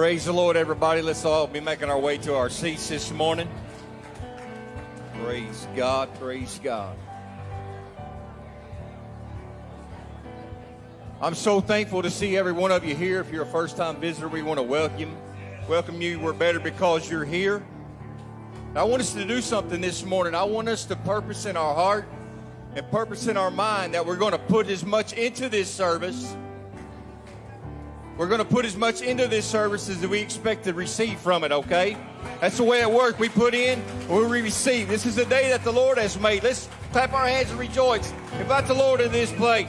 Praise the Lord, everybody. Let's all be making our way to our seats this morning. Praise God. Praise God. I'm so thankful to see every one of you here. If you're a first time visitor, we want to welcome welcome you. We're better because you're here. I want us to do something this morning. I want us to purpose in our heart and purpose in our mind that we're going to put as much into this service we're going to put as much into this service as we expect to receive from it, okay? That's the way it works. We put in, we receive. This is the day that the Lord has made. Let's clap our hands and rejoice. Invite the Lord in this place.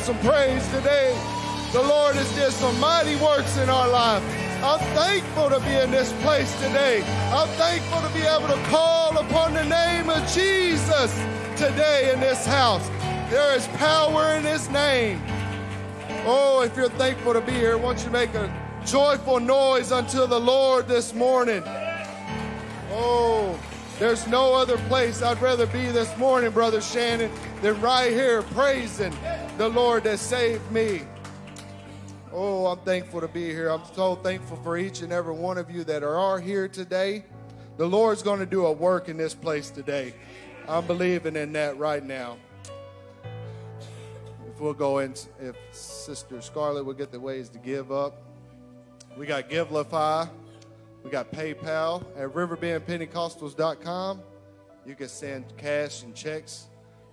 Some praise today. The Lord has did some mighty works in our life. I'm thankful to be in this place today. I'm thankful to be able to call upon the name of Jesus today in this house. There is power in his name. Oh, if you're thankful to be here, won't you make a joyful noise unto the Lord this morning? Oh, there's no other place I'd rather be this morning, Brother Shannon, than right here praising the Lord that saved me. Oh, I'm thankful to be here. I'm so thankful for each and every one of you that are here today. The Lord's going to do a work in this place today. I'm believing in that right now. If we'll go in, if Sister Scarlett will get the ways to give up. We got Givelify. We got PayPal at riverbendpentecostals.com. You can send cash and checks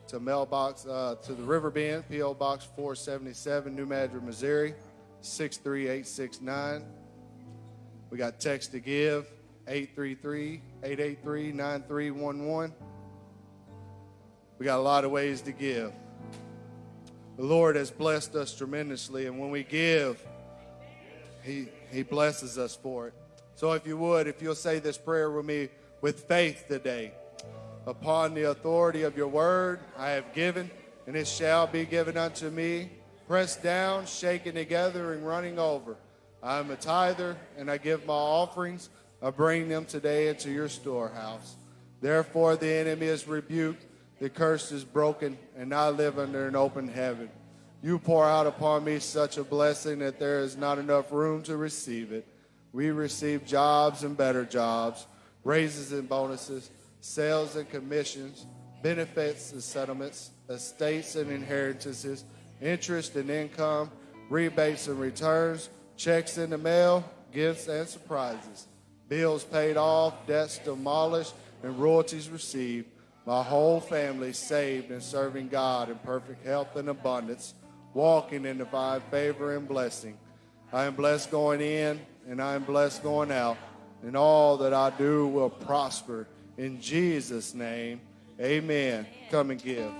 to mailbox uh, to the Riverbend, P.O. Box 477, New Madrid, Missouri, 63869. We got text to give, 833-883-9311. We got a lot of ways to give. The Lord has blessed us tremendously, and when we give, He, he blesses us for it. So if you would, if you'll say this prayer with me with faith today. Upon the authority of your word, I have given, and it shall be given unto me, pressed down, shaken together, and running over. I am a tither, and I give my offerings. I bring them today into your storehouse. Therefore, the enemy is rebuked, the curse is broken, and I live under an open heaven. You pour out upon me such a blessing that there is not enough room to receive it. We receive jobs and better jobs, raises and bonuses, sales and commissions, benefits and settlements, estates and inheritances, interest and income, rebates and returns, checks in the mail, gifts and surprises, bills paid off, debts demolished, and royalties received. My whole family saved and serving God in perfect health and abundance, walking in divine favor and blessing. I am blessed going in and I am blessed going out, and all that I do will prosper. In Jesus' name, amen. Come and give.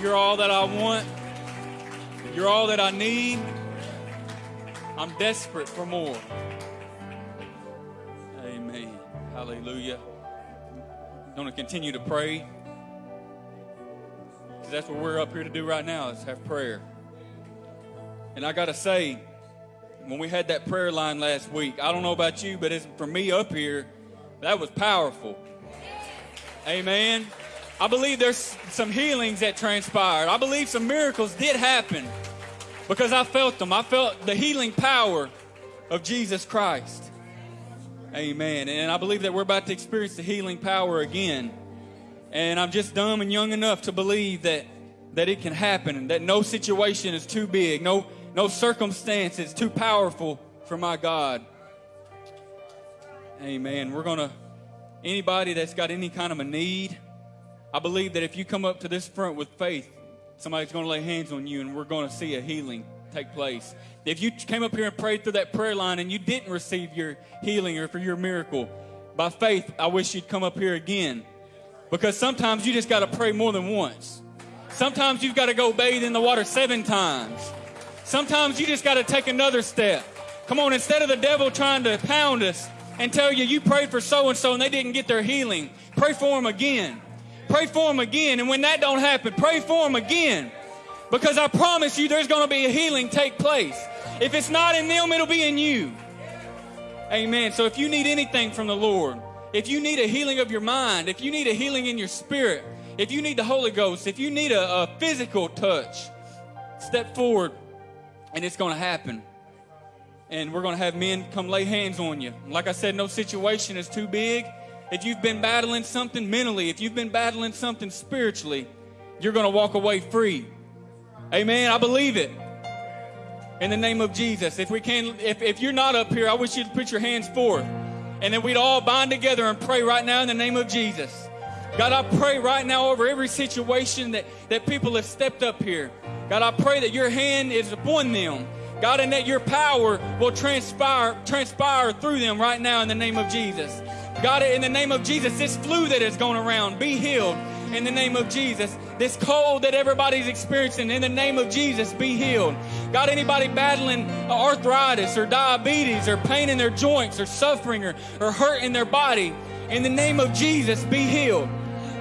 You're all that I want. You're all that I need. I'm desperate for more. Amen. Hallelujah. I'm going to continue to pray. Because that's what we're up here to do right now is have prayer. And I got to say, when we had that prayer line last week, I don't know about you, but it's, for me up here, that was powerful. Amen. I believe there's some healings that transpired. I believe some miracles did happen because I felt them. I felt the healing power of Jesus Christ. Amen. And I believe that we're about to experience the healing power again. And I'm just dumb and young enough to believe that that it can happen and that no situation is too big, no no circumstance is too powerful for my God. Amen. We're going to anybody that's got any kind of a need, I believe that if you come up to this front with faith, somebody's going to lay hands on you and we're going to see a healing take place. If you came up here and prayed through that prayer line and you didn't receive your healing or for your miracle, by faith, I wish you'd come up here again. Because sometimes you just got to pray more than once. Sometimes you've got to go bathe in the water seven times. Sometimes you just got to take another step. Come on, instead of the devil trying to pound us and tell you you prayed for so and so and they didn't get their healing, pray for them again. Pray for them again. And when that don't happen, pray for them again. Because I promise you there's going to be a healing take place. If it's not in them, it'll be in you. Amen. So if you need anything from the Lord, if you need a healing of your mind, if you need a healing in your spirit, if you need the Holy Ghost, if you need a, a physical touch, step forward and it's going to happen. And we're going to have men come lay hands on you. Like I said, no situation is too big. If you've been battling something mentally, if you've been battling something spiritually, you're going to walk away free. Amen. I believe it. In the name of Jesus. If we can, if, if you're not up here, I wish you'd put your hands forth. And then we'd all bind together and pray right now in the name of Jesus. God, I pray right now over every situation that, that people have stepped up here. God, I pray that your hand is upon them. God, and that your power will transpire, transpire through them right now in the name of Jesus. God, it in the name of Jesus, this flu that is going around, be healed in the name of Jesus. This cold that everybody's experiencing, in the name of Jesus, be healed. God, anybody battling arthritis or diabetes or pain in their joints or suffering or, or hurt in their body, in the name of Jesus, be healed.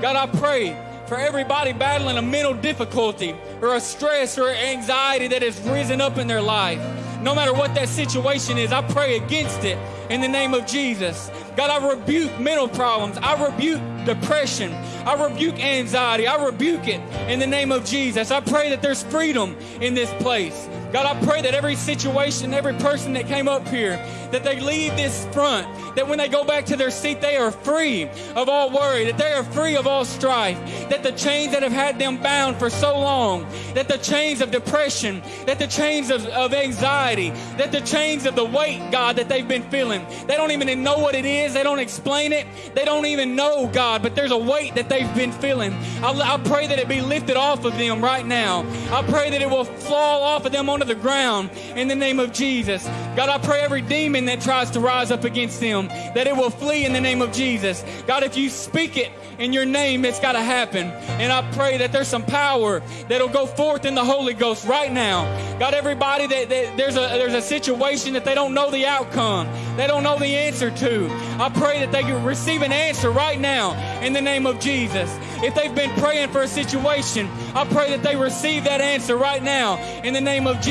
God, I pray for everybody battling a mental difficulty or a stress or anxiety that has risen up in their life. No matter what that situation is, I pray against it in the name of Jesus. God, I rebuke mental problems. I rebuke depression. I rebuke anxiety. I rebuke it in the name of Jesus. I pray that there's freedom in this place. God, I pray that every situation, every person that came up here, that they leave this front, that when they go back to their seat, they are free of all worry, that they are free of all strife, that the chains that have had them bound for so long, that the chains of depression, that the chains of, of anxiety, that the chains of the weight, God, that they've been feeling, they don't even know what it is, they don't explain it, they don't even know, God, but there's a weight that they've been feeling. I, I pray that it be lifted off of them right now. I pray that it will fall off of them onto the ground in the name of Jesus. God, I pray every demon that tries to rise up against them, that it will flee in the name of Jesus. God, if you speak it in your name, it's got to happen. And I pray that there's some power that'll go forth in the Holy Ghost right now. God, everybody that, that there's a there's a situation that they don't know the outcome, they don't know the answer to. I pray that they can receive an answer right now in the name of Jesus. If they've been praying for a situation, I pray that they receive that answer right now in the name of Jesus.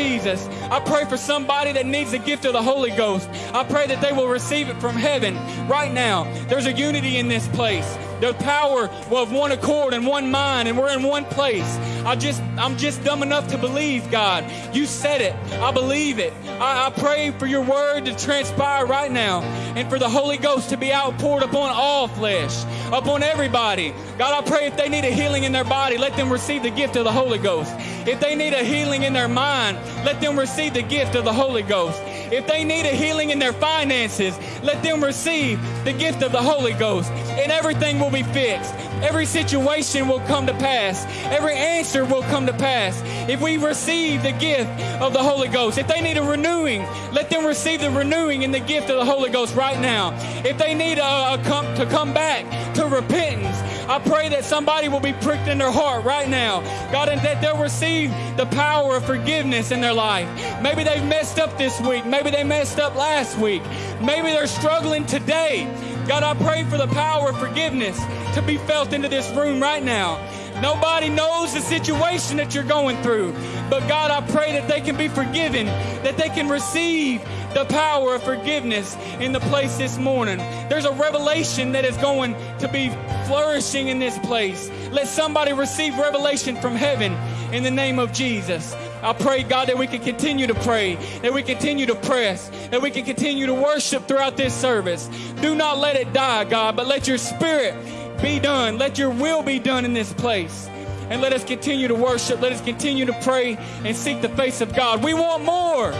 I pray for somebody that needs the gift of the Holy Ghost. I pray that they will receive it from heaven right now. There's a unity in this place. The power of one accord and one mind and we're in one place. I just i'm just dumb enough to believe god. You said it. I believe it. I, I, pray for your word to transpire right now and for the holy ghost to be outpoured upon all flesh upon everybody. God i pray if they need a healing in their body let them receive the gift of the holy ghost. If they need a healing in their mind let them receive the gift of the holy ghost if they need a healing in their finances, let them receive the gift of the Holy Ghost, and everything will be fixed. Every situation will come to pass. Every answer will come to pass if we receive the gift of the Holy Ghost. If they need a renewing, let them receive the renewing in the gift of the Holy Ghost right now. If they need a, a come, to come back to repentance, I pray that somebody will be pricked in their heart right now, God, and that they'll receive the power of forgiveness in their life. Maybe they've messed up this week. Maybe they messed up last week. Maybe they're struggling today. God, I pray for the power of forgiveness to be felt into this room right now. Nobody knows the situation that you're going through. But God, I pray that they can be forgiven, that they can receive the power of forgiveness in the place this morning. There's a revelation that is going to be flourishing in this place. Let somebody receive revelation from heaven in the name of Jesus. I pray, God, that we can continue to pray, that we continue to press, that we can continue to worship throughout this service. Do not let it die, God, but let your spirit be done. Let your will be done in this place. And let us continue to worship. Let us continue to pray and seek the face of God. We want more.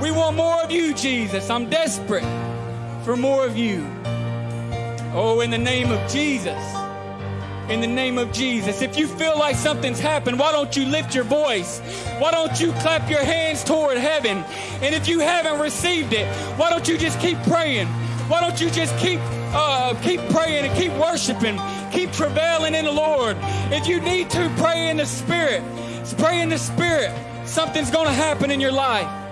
We want more of you, Jesus. I'm desperate for more of you. Oh, in the name of Jesus. In the name of Jesus. If you feel like something's happened, why don't you lift your voice? Why don't you clap your hands toward heaven? And if you haven't received it, why don't you just keep praying? Why don't you just keep uh, keep praying and keep worshiping, keep travailing in the Lord. If you need to, pray in the Spirit. Pray in the Spirit. Something's going to happen in your life.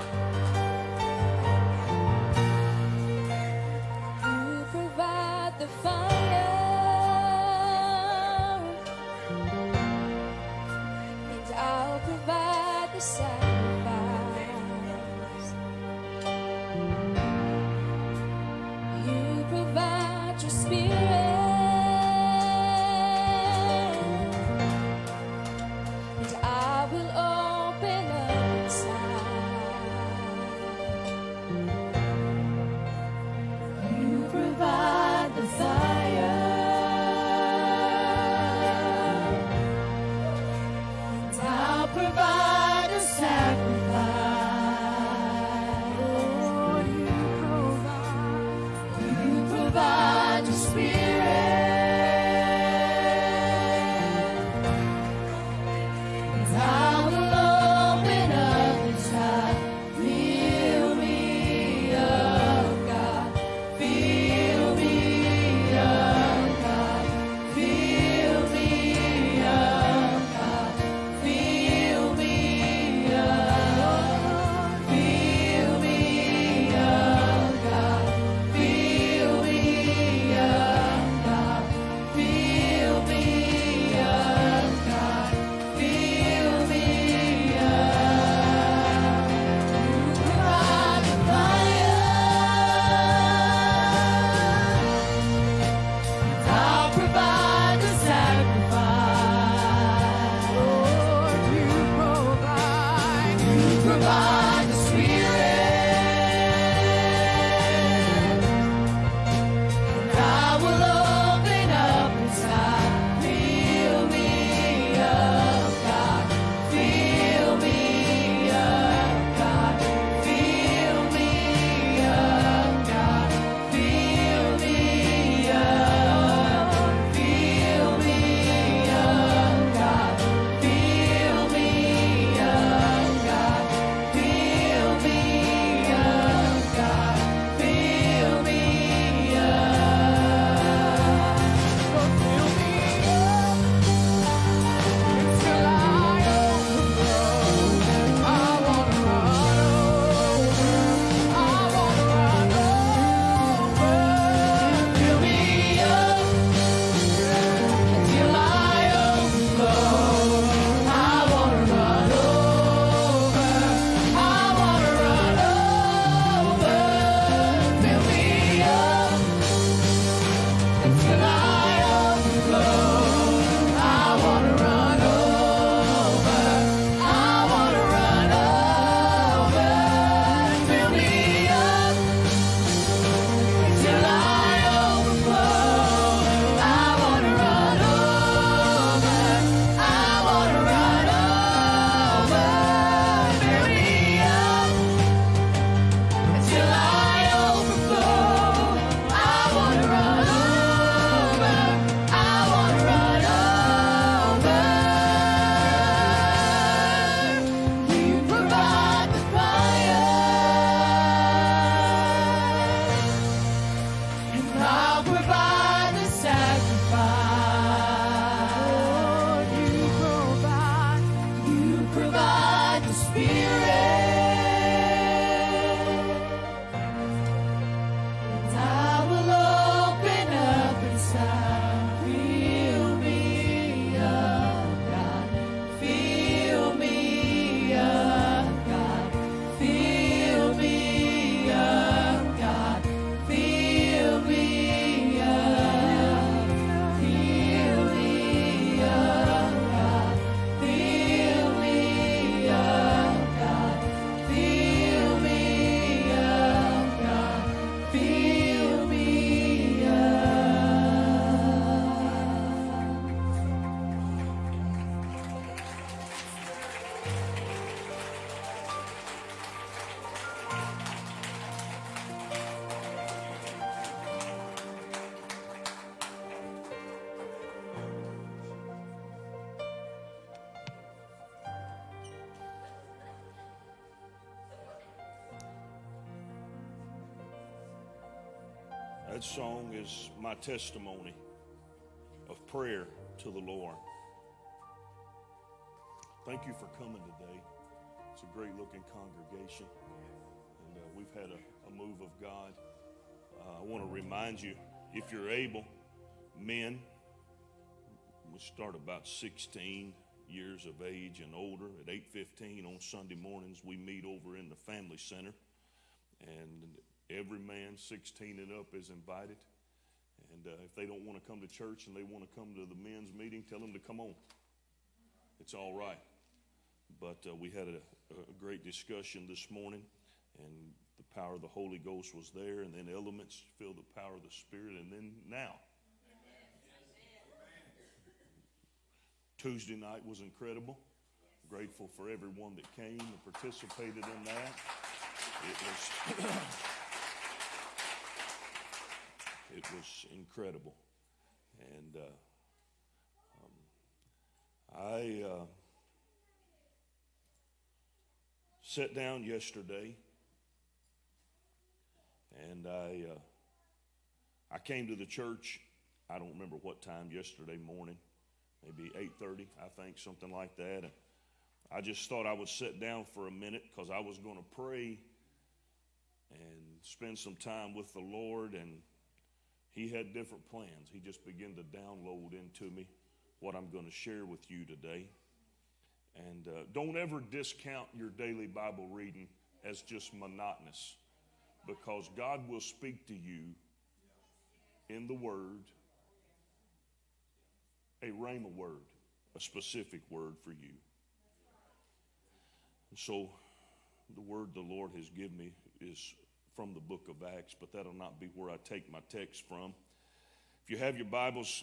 Is my testimony of prayer to the Lord. Thank you for coming today. It's a great looking congregation, and uh, we've had a, a, move of God. Uh, I want to remind you if you're able, men, we start about 16 years of age and older at 8:15 on Sunday mornings we meet over in the family center and every man 16 and up is invited and uh, if they don't want to come to church and they want to come to the men's meeting tell them to come on it's all right but uh, we had a, a great discussion this morning and the power of the holy ghost was there and then elements feel the power of the spirit and then now Tuesday night was incredible. Grateful for everyone that came and participated in that. It was, it was incredible. And uh, um, I uh, sat down yesterday and I, uh, I came to the church. I don't remember what time yesterday morning maybe 8.30 i think something like that and i just thought i would sit down for a minute because i was going to pray and spend some time with the lord and he had different plans he just began to download into me what i'm going to share with you today and uh, don't ever discount your daily bible reading as just monotonous because god will speak to you in the word a rhema word, a specific word for you. And so the word the Lord has given me is from the book of Acts, but that'll not be where I take my text from. If you have your Bibles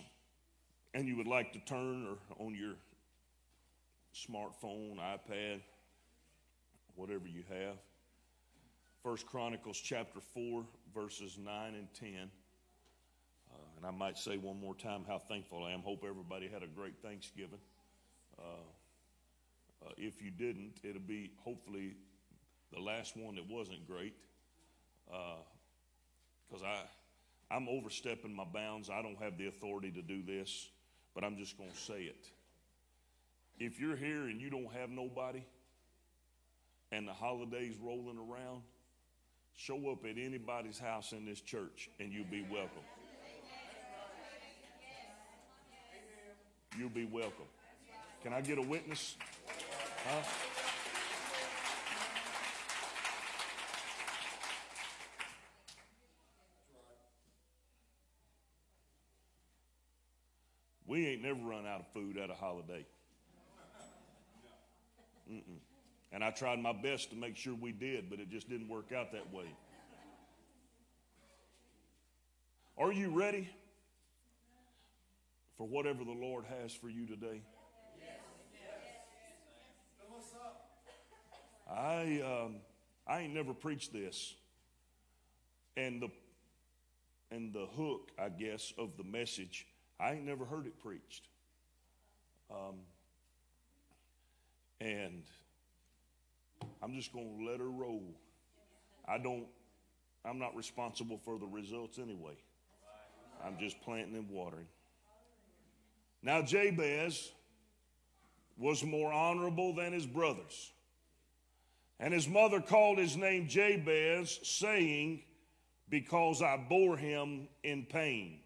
and you would like to turn or on your smartphone, iPad, whatever you have, First Chronicles chapter 4, verses 9 and 10. Uh, and I might say one more time how thankful I am. Hope everybody had a great Thanksgiving. Uh, uh, if you didn't, it'll be hopefully the last one that wasn't great. Because uh, I, I'm overstepping my bounds. I don't have the authority to do this, but I'm just going to say it. If you're here and you don't have nobody, and the holidays rolling around, show up at anybody's house in this church and you'll be welcome. you'll be welcome. Can I get a witness? Huh? We ain't never run out of food at a holiday. Mm-mm. And I tried my best to make sure we did, but it just didn't work out that way. Are you ready? for whatever the Lord has for you today? I um, I ain't never preached this, and the and the hook, I guess, of the message, I ain't never heard it preached. Um, and I'm just going to let her roll. I don't. I'm not responsible for the results anyway. I'm just planting and watering. Now, Jabez was more honorable than his brothers. And his mother called his name Jabez, saying, Because I bore him in pain.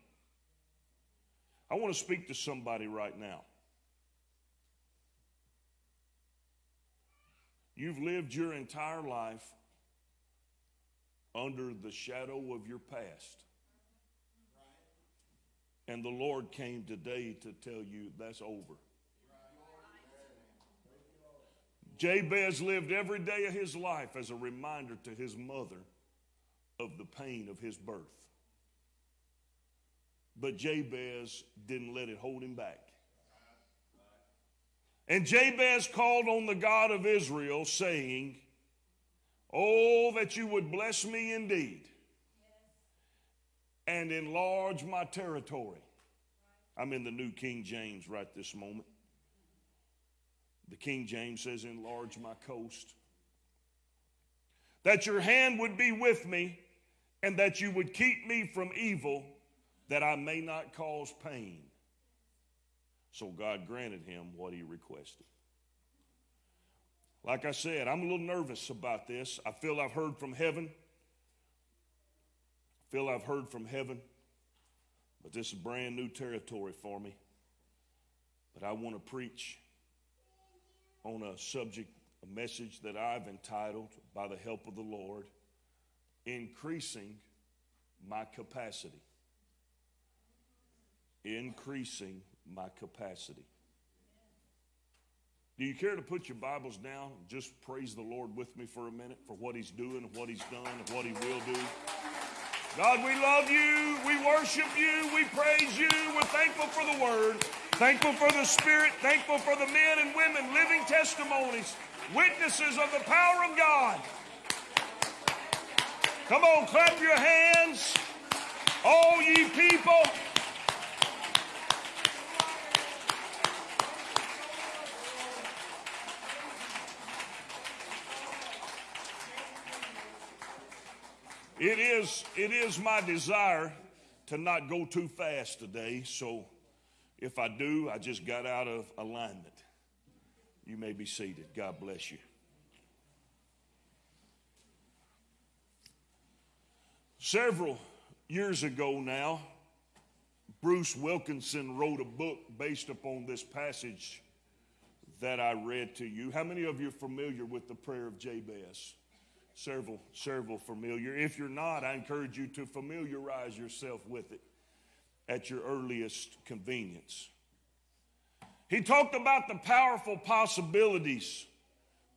I want to speak to somebody right now. You've lived your entire life under the shadow of your past. And the Lord came today to tell you that's over. Jabez lived every day of his life as a reminder to his mother of the pain of his birth. But Jabez didn't let it hold him back. And Jabez called on the God of Israel, saying, Oh, that you would bless me indeed and enlarge my territory. I'm in the New King James right this moment. The King James says, Enlarge my coast. That your hand would be with me and that you would keep me from evil, that I may not cause pain. So God granted him what he requested. Like I said, I'm a little nervous about this. I feel I've heard from heaven. I feel I've heard from heaven. But this is brand new territory for me. But I want to preach on a subject, a message that I've entitled, by the help of the Lord, Increasing My Capacity. Increasing My Capacity. Do you care to put your Bibles down just praise the Lord with me for a minute for what He's doing what He's done and what He will do? God, we love you. We worship you. We praise you. We're thankful for the Word, thankful for the Spirit, thankful for the men and women, living testimonies, witnesses of the power of God. Come on, clap your hands, all ye people. It is, it is my desire to not go too fast today, so if I do, I just got out of alignment. You may be seated. God bless you. Several years ago now, Bruce Wilkinson wrote a book based upon this passage that I read to you. How many of you are familiar with the prayer of Jabez? Several, several familiar. If you're not, I encourage you to familiarize yourself with it at your earliest convenience. He talked about the powerful possibilities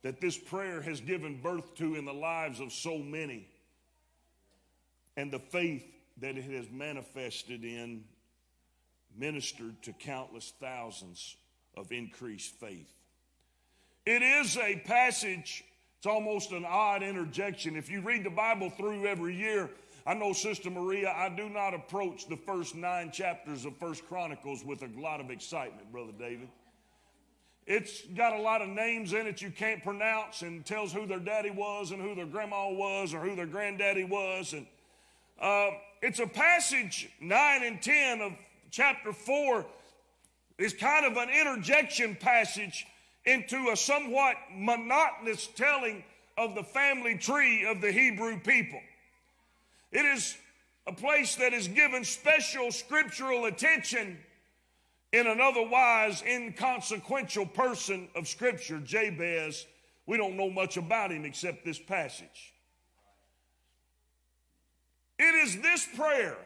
that this prayer has given birth to in the lives of so many and the faith that it has manifested in ministered to countless thousands of increased faith. It is a passage it's almost an odd interjection. If you read the Bible through every year, I know, Sister Maria, I do not approach the first nine chapters of First Chronicles with a lot of excitement, Brother David. It's got a lot of names in it you can't pronounce and tells who their daddy was and who their grandma was or who their granddaddy was. And uh, it's a passage, 9 and 10 of chapter 4, is kind of an interjection passage into a somewhat monotonous telling of the family tree of the Hebrew people. It is a place that is given special scriptural attention in an otherwise inconsequential person of Scripture, Jabez. We don't know much about him except this passage. It is this prayer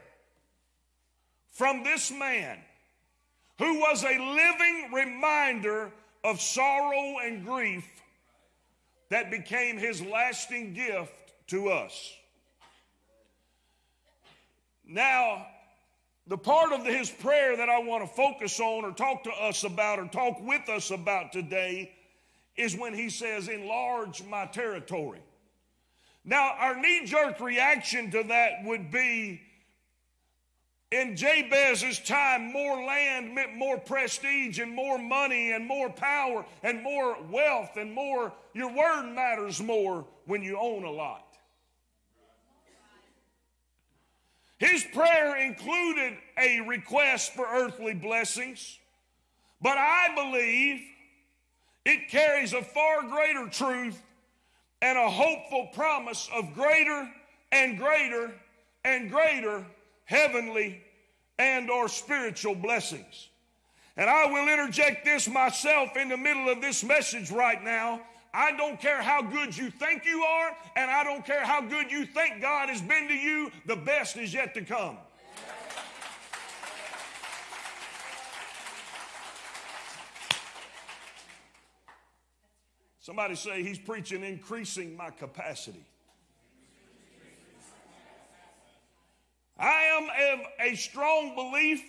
from this man who was a living reminder of sorrow and grief that became his lasting gift to us. Now, the part of his prayer that I want to focus on or talk to us about or talk with us about today is when he says, Enlarge my territory. Now, our knee jerk reaction to that would be in Jabez's time, more land meant more prestige and more money and more power and more wealth and more. Your word matters more when you own a lot. His prayer included a request for earthly blessings, but I believe it carries a far greater truth and a hopeful promise of greater and greater and greater heavenly and or spiritual blessings. And I will interject this myself in the middle of this message right now. I don't care how good you think you are, and I don't care how good you think God has been to you, the best is yet to come. Somebody say he's preaching increasing my capacity. I am of a strong belief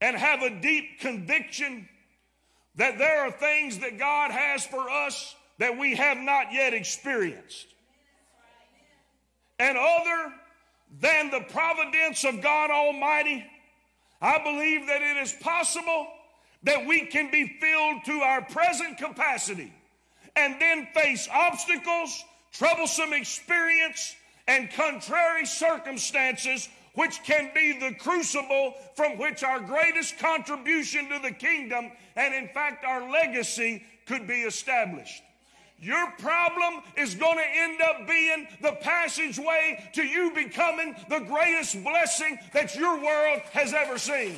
and have a deep conviction that there are things that God has for us that we have not yet experienced. And other than the providence of God Almighty, I believe that it is possible that we can be filled to our present capacity and then face obstacles, troublesome experience, and contrary circumstances, which can be the crucible from which our greatest contribution to the kingdom and, in fact, our legacy could be established. Your problem is going to end up being the passageway to you becoming the greatest blessing that your world has ever seen.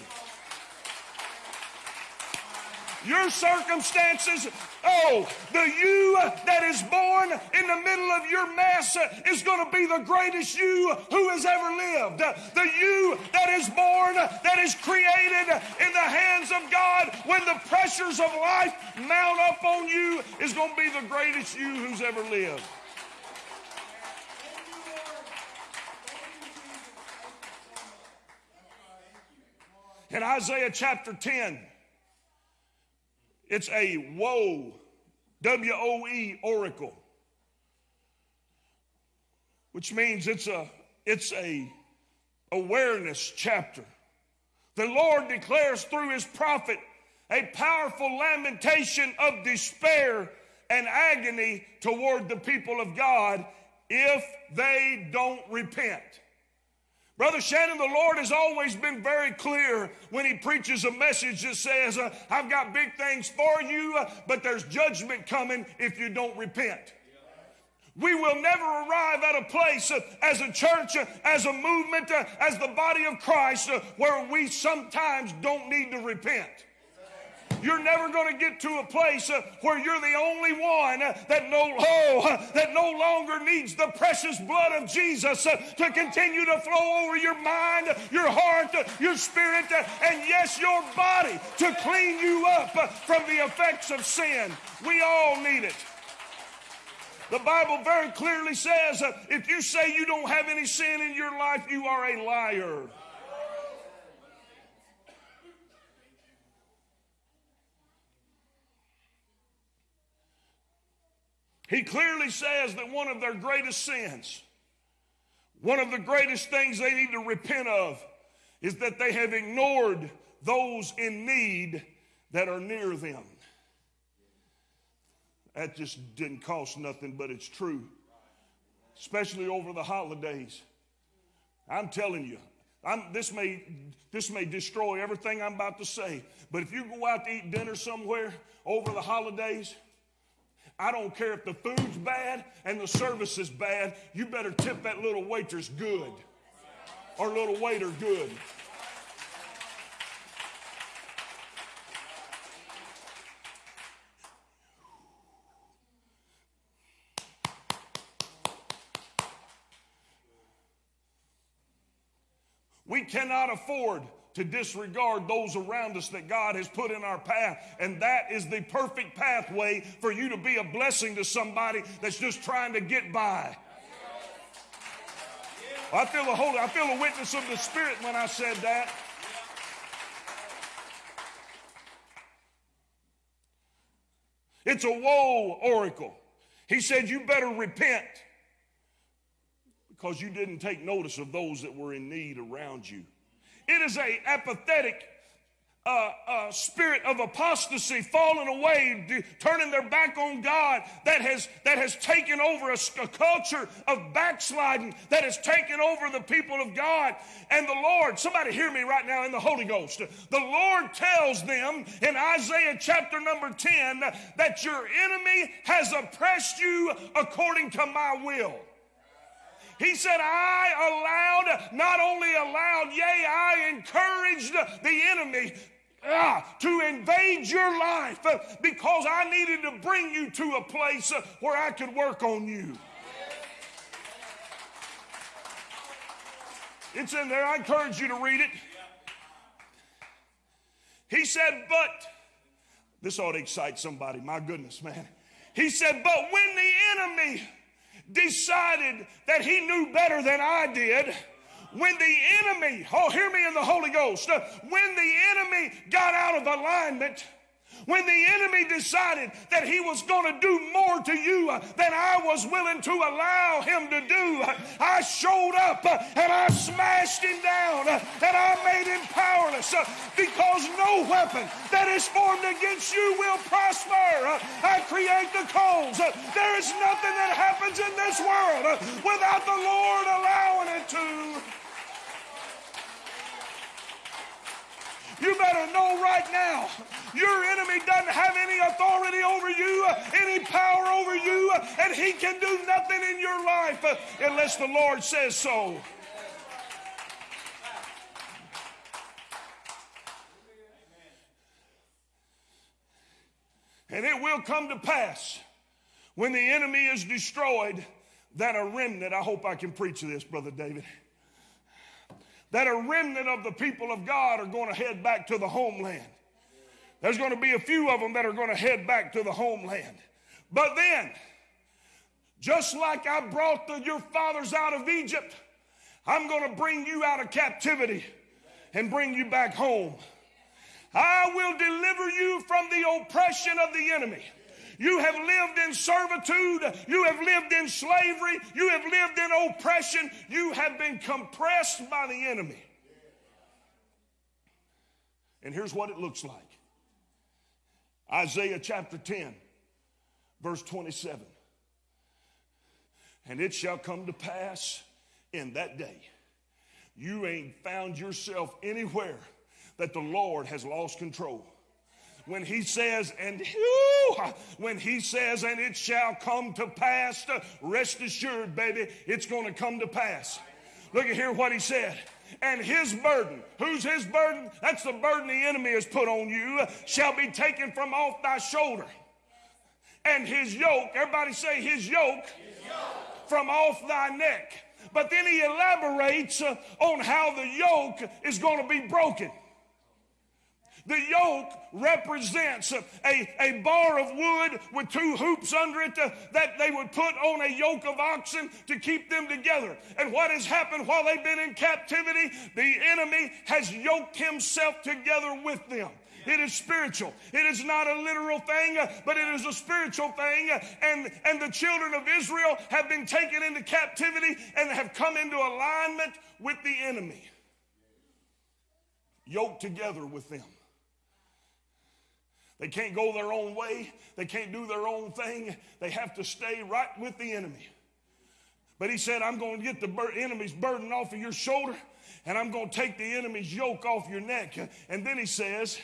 Your circumstances, oh, the you that is born in the middle of your mess is going to be the greatest you who has ever lived. The you that is born, that is created in the hands of God when the pressures of life mount up on you is going to be the greatest you who's ever lived. In Isaiah chapter 10, it's a woe, W O E oracle, which means it's a it's a awareness chapter. The Lord declares through his prophet a powerful lamentation of despair and agony toward the people of God if they don't repent. Brother Shannon, the Lord has always been very clear when He preaches a message that says, uh, I've got big things for you, uh, but there's judgment coming if you don't repent. We will never arrive at a place uh, as a church, uh, as a movement, uh, as the body of Christ, uh, where we sometimes don't need to repent. You're never going to get to a place uh, where you're the only one that no oh, that no longer needs the precious blood of Jesus uh, to continue to flow over your mind, your heart, your spirit, uh, and yes, your body to clean you up from the effects of sin. We all need it. The Bible very clearly says if you say you don't have any sin in your life, you are a liar. He clearly says that one of their greatest sins, one of the greatest things they need to repent of, is that they have ignored those in need that are near them. That just didn't cost nothing, but it's true, especially over the holidays. I'm telling you, I'm, this, may, this may destroy everything I'm about to say, but if you go out to eat dinner somewhere over the holidays, I don't care if the food's bad and the service is bad, you better tip that little waitress good or little waiter good. We cannot afford to disregard those around us that God has put in our path. And that is the perfect pathway for you to be a blessing to somebody that's just trying to get by. I feel the holy, I feel the witness of the Spirit when I said that. It's a woe oracle. He said, You better repent because you didn't take notice of those that were in need around you. It is a apathetic uh, uh, spirit of apostasy, falling away, turning their back on God, that has that has taken over a, a culture of backsliding, that has taken over the people of God. And the Lord, somebody hear me right now in the Holy Ghost. The Lord tells them in Isaiah chapter number 10 that your enemy has oppressed you according to my will. He said, I allowed, not only allowed, yea, I encouraged the enemy ah, to invade your life uh, because I needed to bring you to a place uh, where I could work on you. It's in there. I encourage you to read it. He said, but, this ought to excite somebody. My goodness, man. He said, but when the enemy decided that he knew better than I did, when the enemy, oh, hear me in the Holy Ghost, uh, when the enemy got out of alignment, When the enemy decided that he was going to do more to you uh, than I was willing to allow him to do, uh, I showed up uh, and I smashed him down and I made him powerless because no weapon that is formed against you will prosper. I create the coals. There is nothing that happens in this world without the Lord allowing it to. You better know right now, your enemy doesn't have any authority over you, any power over you, and he can do nothing in your life unless the Lord says so. And it will come to pass when the enemy is destroyed that a remnant, I hope I can preach this, Brother David that a remnant of the people of God are going to head back to the homeland. There's going to be a few of them that are going to head back to the homeland. But then, just like I brought the, your fathers out of Egypt, I'm going to bring you out of captivity and bring you back home. I will deliver you from the oppression of the enemy. You have lived in servitude. You have lived in slavery. You have lived in oppression. You have been compressed by the enemy. And here's what it looks like Isaiah chapter 10, verse 27. And it shall come to pass in that day, you ain't found yourself anywhere that the Lord has lost control when he says, and whew, when he says, and it shall come to pass, rest assured, baby, it's going to come to pass. Look at here what he said. And his burden, who's his burden? That's the burden the enemy has put on you, shall be taken from off thy shoulder. And his yoke, everybody say his yoke, his yoke. from off thy neck. But then he elaborates uh, on how the yoke is going to be broken. The yoke represents a, a bar of wood with two hoops under it uh, that they would put on a yoke of oxen to keep them together. And what has happened while they've been in captivity? The enemy has yoked himself together with them. It is spiritual. It is not a literal thing, but it is a spiritual thing. And, and the children of Israel have been taken into captivity and have come into alignment with the enemy, yoked together with them. They can't go their own way. They can't do their own thing. They have to stay right with the enemy. But he said, I'm going to get the bur- enemy's burden off of your shoulder and I'm going to take the enemy's yoke off your neck. And then he says,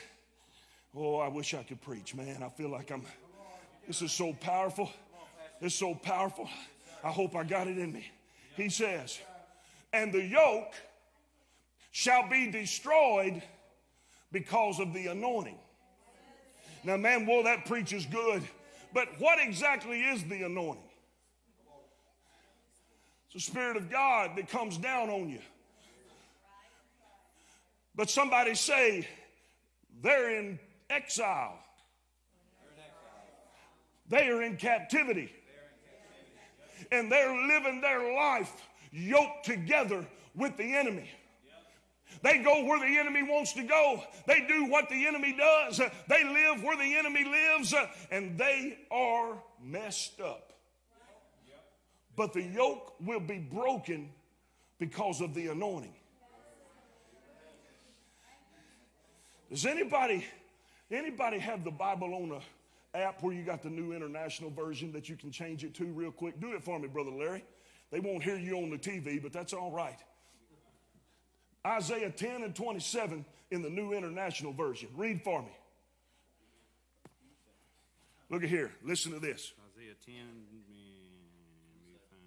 Oh, I wish I could preach, man. I feel like I'm, this is so powerful. It's so powerful. I hope I got it in me. He says, And the yoke shall be destroyed because of the anointing. Now, man, well, that preaches good. But what exactly is the anointing? It's the Spirit of God that comes down on you. But somebody say they're in exile. They are in captivity. And they're living their life yoked together with the enemy. They go where the enemy wants to go. They do what the enemy does. They live where the enemy lives, and they are messed up. But the yoke will be broken because of the anointing. Does anybody anybody have the Bible on a app where you got the new international version that you can change it to real quick? Do it for me, brother Larry. They won't hear you on the TV, but that's all right. Isaiah 10 and 27 in the New International Version. Read for me. Look at here. Listen to this. Isaiah 10, man, let me find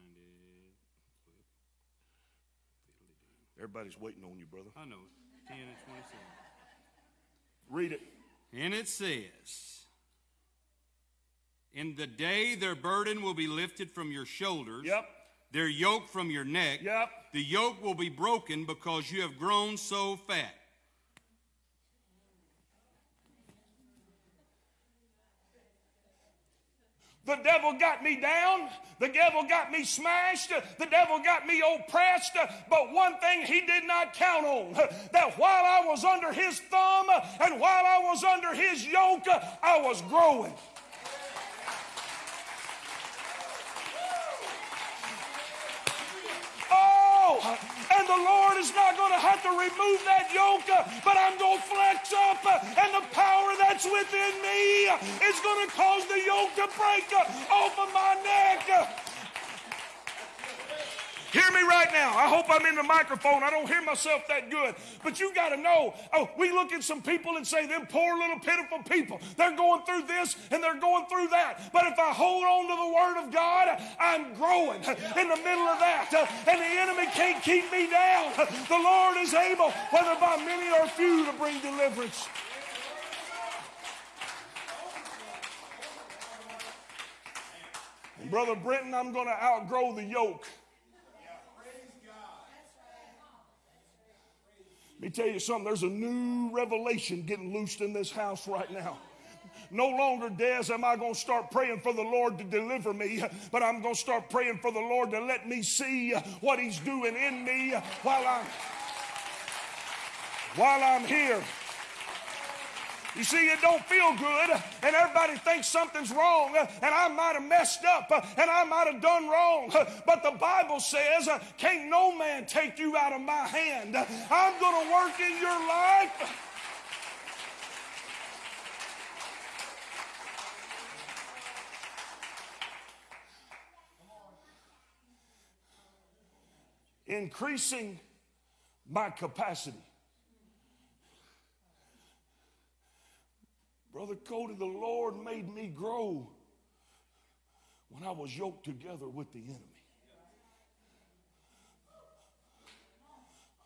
it. Everybody's waiting on you, brother. I know, 10 and 27. Read it. And it says, In the day their burden will be lifted from your shoulders, Yep. Their yoke from your neck. Yep. The yoke will be broken because you have grown so fat. The devil got me down. The devil got me smashed. The devil got me oppressed. But one thing he did not count on that while I was under his thumb and while I was under his yoke, I was growing. Oh, and the Lord is not going to have to remove that yoke, uh, but I'm going to flex up, uh, and the power that's within me is going to cause the yoke to break uh, off of my neck. Hear me right now. I hope I'm in the microphone. I don't hear myself that good. But you got to know, oh, we look at some people and say, them poor little pitiful people. They're going through this and they're going through that. But if I hold on to the Word of God, I'm growing in the middle of that. And the enemy can't keep me down. The Lord is able, whether by many or few, to bring deliverance. Brother Brenton, I'm going to outgrow the yoke. Let me tell you something, there's a new revelation getting loosed in this house right now. No longer, Des, am I going to start praying for the Lord to deliver me, but I'm going to start praying for the Lord to let me see what He's doing in me while I'm while I'm here. You see, it don't feel good, and everybody thinks something's wrong, and I might have messed up, and I might have done wrong. But the Bible says, Can't no man take you out of my hand. I'm going to work in your life. Increasing my capacity. Brother Cody, the Lord made me grow when I was yoked together with the enemy.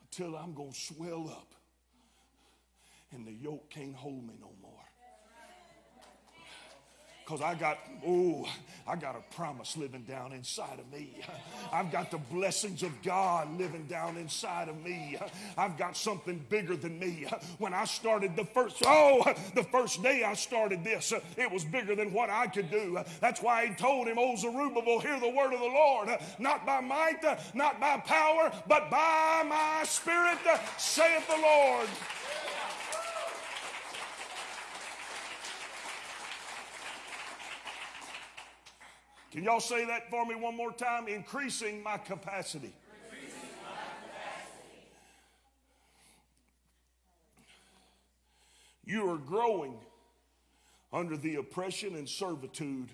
Until I'm going to swell up and the yoke can't hold me no more. Because I got, oh, I got a promise living down inside of me. I've got the blessings of God living down inside of me. I've got something bigger than me. When I started the first, oh, the first day I started this, it was bigger than what I could do. That's why he told him, Oh, Zerubbabel, hear the word of the Lord. Not by might, not by power, but by my spirit, saith the Lord. Can y'all say that for me one more time? Increasing my capacity. You are growing under the oppression and servitude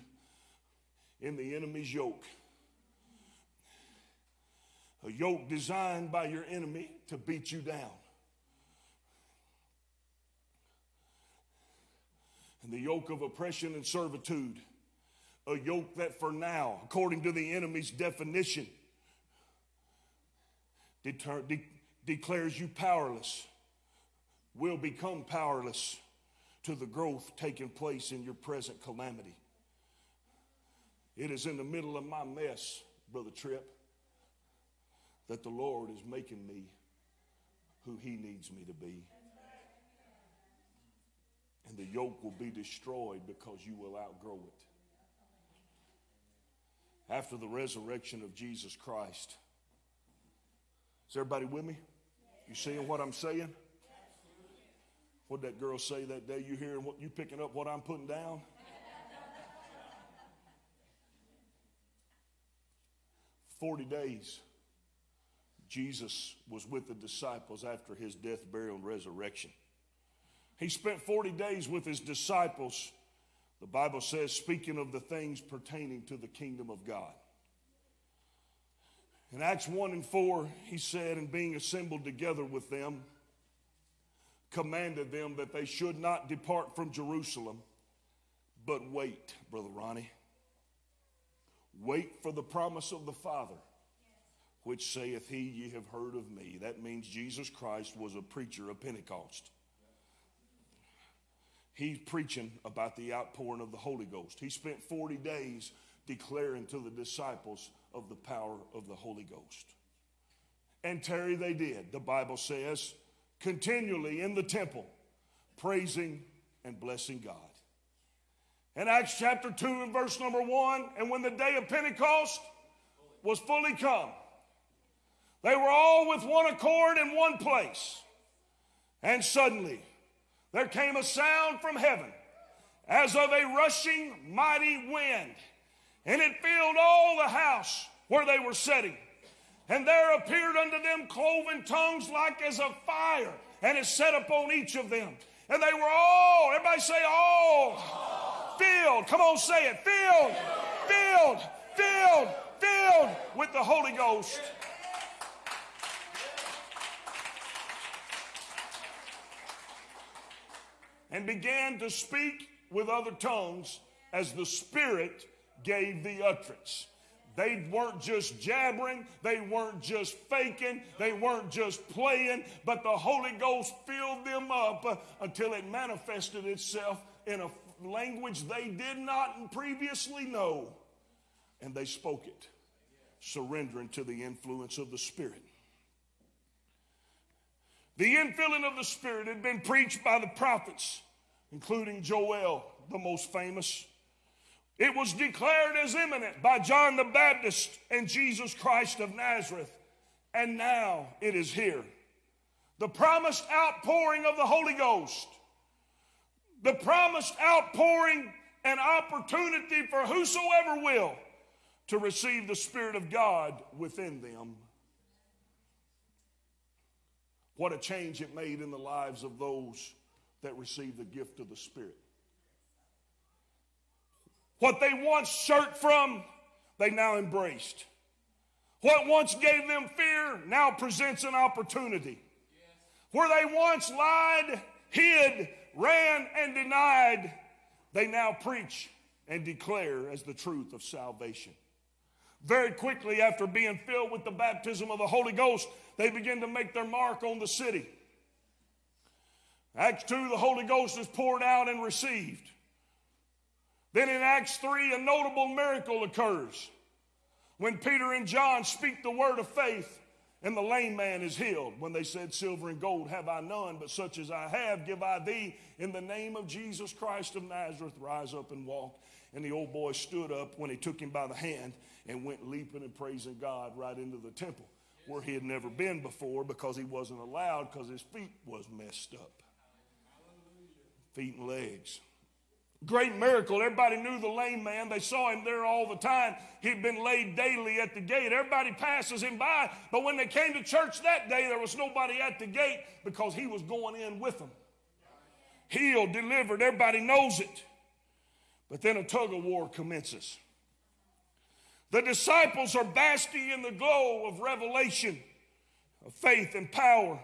in the enemy's yoke. A yoke designed by your enemy to beat you down. And the yoke of oppression and servitude a yoke that for now, according to the enemy's definition, deter, de- declares you powerless, will become powerless to the growth taking place in your present calamity. It is in the middle of my mess, Brother Tripp, that the Lord is making me who He needs me to be. And the yoke will be destroyed because you will outgrow it after the resurrection of Jesus Christ. Is everybody with me? You seeing what I'm saying? What that girl say that day? You hearing what you picking up what I'm putting down? Forty days. Jesus was with the disciples after his death, burial, and resurrection. He spent 40 days with his disciples the Bible says, speaking of the things pertaining to the kingdom of God. In Acts 1 and 4, he said, and being assembled together with them, commanded them that they should not depart from Jerusalem, but wait, Brother Ronnie. Wait for the promise of the Father, which saith he, Ye have heard of me. That means Jesus Christ was a preacher of Pentecost he's preaching about the outpouring of the Holy Ghost. He spent 40 days declaring to the disciples of the power of the Holy Ghost. And Terry, they did. The Bible says, continually in the temple, praising and blessing God. In Acts chapter 2 and verse number 1, and when the day of Pentecost was fully come, they were all with one accord in one place. And suddenly there came a sound from heaven as of a rushing mighty wind, and it filled all the house where they were sitting. And there appeared unto them cloven tongues like as of fire, and it set upon each of them. And they were all, everybody say all, filled. Come on, say it. Filled, filled, filled, filled with the Holy Ghost. And began to speak with other tongues as the Spirit gave the utterance. They weren't just jabbering, they weren't just faking, they weren't just playing, but the Holy Ghost filled them up uh, until it manifested itself in a language they did not previously know. And they spoke it, surrendering to the influence of the Spirit. The infilling of the Spirit had been preached by the prophets, including Joel, the most famous. It was declared as imminent by John the Baptist and Jesus Christ of Nazareth. And now it is here. The promised outpouring of the Holy Ghost, the promised outpouring and opportunity for whosoever will to receive the Spirit of God within them. What a change it made in the lives of those that received the gift of the Spirit. What they once shirked from, they now embraced. What once gave them fear now presents an opportunity. Where they once lied, hid, ran, and denied, they now preach and declare as the truth of salvation. Very quickly, after being filled with the baptism of the Holy Ghost, they begin to make their mark on the city. Acts 2, the Holy Ghost is poured out and received. Then in Acts 3, a notable miracle occurs when Peter and John speak the word of faith and the lame man is healed. When they said, Silver and gold have I none, but such as I have give I thee. In the name of Jesus Christ of Nazareth, rise up and walk. And the old boy stood up when he took him by the hand and went leaping and praising God right into the temple where he had never been before because he wasn't allowed because his feet was messed up. Feet and legs. Great miracle. Everybody knew the lame man. They saw him there all the time. He'd been laid daily at the gate. Everybody passes him by. But when they came to church that day, there was nobody at the gate because he was going in with them. Healed, delivered. Everybody knows it. But then a tug of war commences. The disciples are basking in the glow of revelation, of faith and power.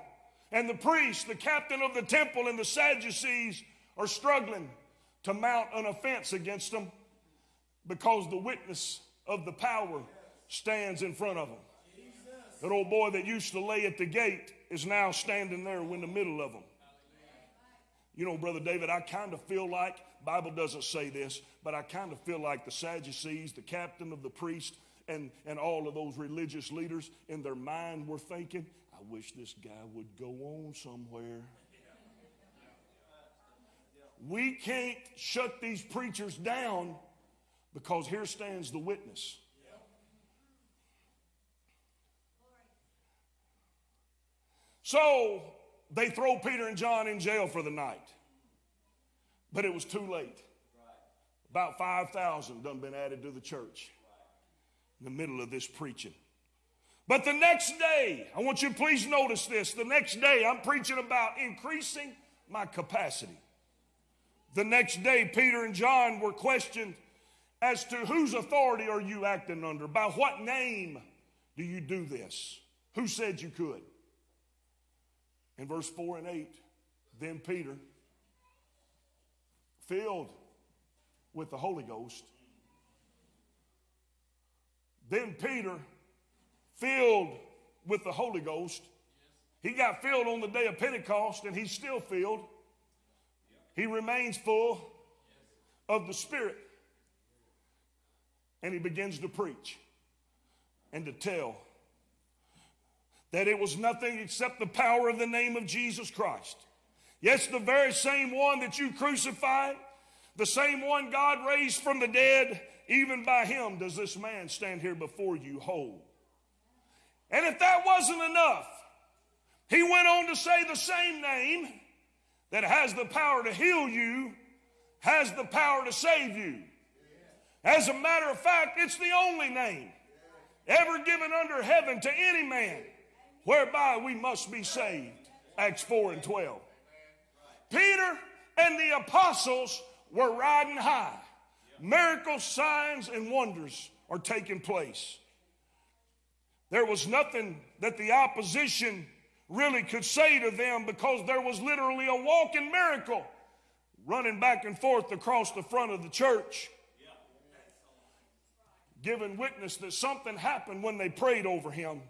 And the priest, the captain of the temple, and the Sadducees are struggling to mount an offense against them because the witness of the power stands in front of them. That old boy that used to lay at the gate is now standing there in the middle of them. You know, Brother David, I kind of feel like, Bible doesn't say this, but I kind of feel like the Sadducees, the captain of the priest, and, and all of those religious leaders in their mind were thinking, I wish this guy would go on somewhere. We can't shut these preachers down because here stands the witness. So they throw Peter and John in jail for the night. But it was too late. About 5,000 done been added to the church in the middle of this preaching. But the next day, I want you to please notice this. The next day, I'm preaching about increasing my capacity. The next day, Peter and John were questioned as to whose authority are you acting under? By what name do you do this? Who said you could? In verse 4 and 8, then Peter, filled with the Holy Ghost, then Peter, filled with the Holy Ghost, he got filled on the day of Pentecost and he's still filled. He remains full of the Spirit. And he begins to preach and to tell that it was nothing except the power of the name of Jesus Christ. Yes, the very same one that you crucified, the same one God raised from the dead, even by him does this man stand here before you whole. And if that wasn't enough, he went on to say the same name that has the power to heal you has the power to save you. As a matter of fact, it's the only name ever given under heaven to any man whereby we must be saved. Acts 4 and 12. Peter and the apostles were riding high. Miracles, signs, and wonders are taking place. There was nothing that the opposition really could say to them because there was literally a walking miracle running back and forth across the front of the church, giving witness that something happened when they prayed over him.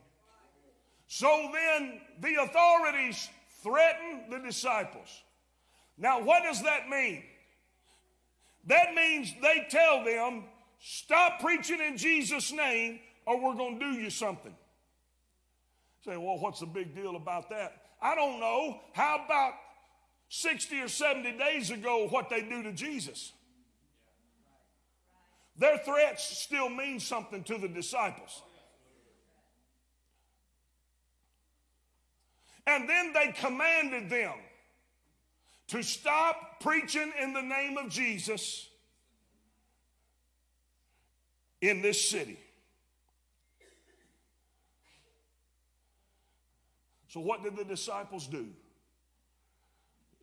So then the authorities threatened the disciples. Now, what does that mean? That means they tell them, stop preaching in Jesus' name or we're going to do you something. Say, well, what's the big deal about that? I don't know. How about 60 or 70 days ago what they do to Jesus? Their threats still mean something to the disciples. And then they commanded them to stop preaching in the name of Jesus in this city. So, what did the disciples do?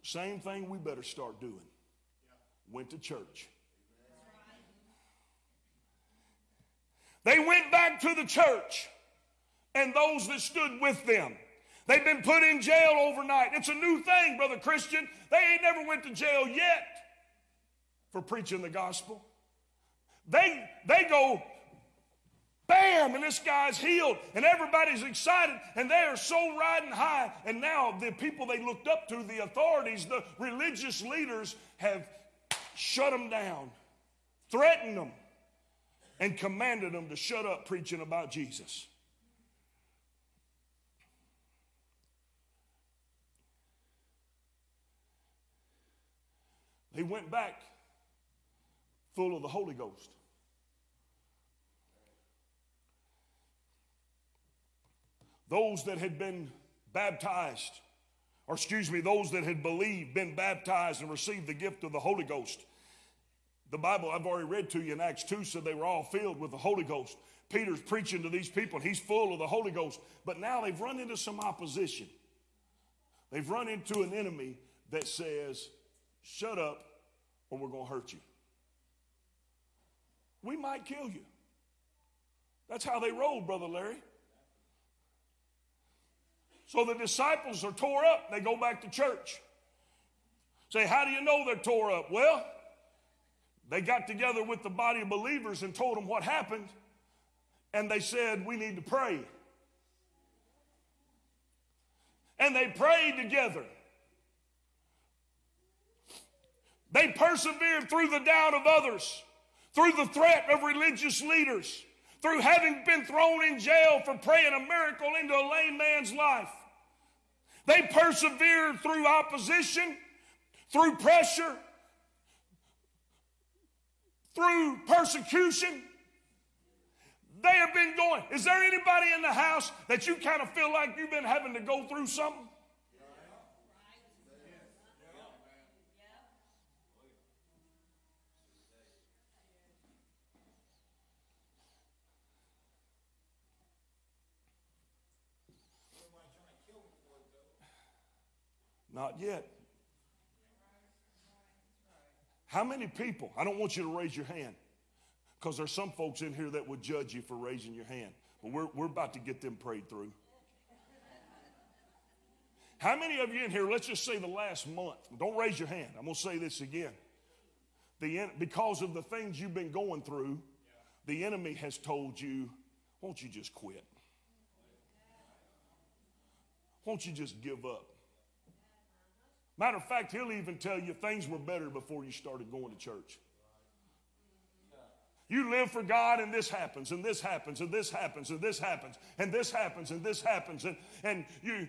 Same thing we better start doing. Went to church. They went back to the church and those that stood with them. They've been put in jail overnight. It's a new thing, Brother Christian. They ain't never went to jail yet for preaching the gospel. They, they go Bam! And this guy's healed, and everybody's excited, and they are so riding high. And now the people they looked up to, the authorities, the religious leaders, have shut them down, threatened them, and commanded them to shut up preaching about Jesus. They went back full of the Holy Ghost. those that had been baptized, or excuse me, those that had believed, been baptized, and received the gift of the Holy Ghost. The Bible I've already read to you in Acts 2 said they were all filled with the Holy Ghost. Peter's preaching to these people, and he's full of the Holy Ghost. But now they've run into some opposition. They've run into an enemy that says, Shut up, or we're going to hurt you. We might kill you. That's how they roll, Brother Larry. So the disciples are tore up. They go back to church. Say, how do you know they're tore up? Well, they got together with the body of believers and told them what happened. And they said, we need to pray. And they prayed together. They persevered through the doubt of others, through the threat of religious leaders through having been thrown in jail for praying a miracle into a lame man's life. They persevered through opposition, through pressure, through persecution. They have been going. Is there anybody in the house that you kind of feel like you've been having to go through something? Not yet. How many people? I don't want you to raise your hand because there's some folks in here that would judge you for raising your hand. But we're, we're about to get them prayed through. How many of you in here, let's just say the last month, don't raise your hand. I'm going to say this again. The, because of the things you've been going through, the enemy has told you, won't you just quit? Won't you just give up? Matter of fact, he'll even tell you things were better before you started going to church. You live for God and this happens and this happens and this happens and this happens and this happens and this happens and, and you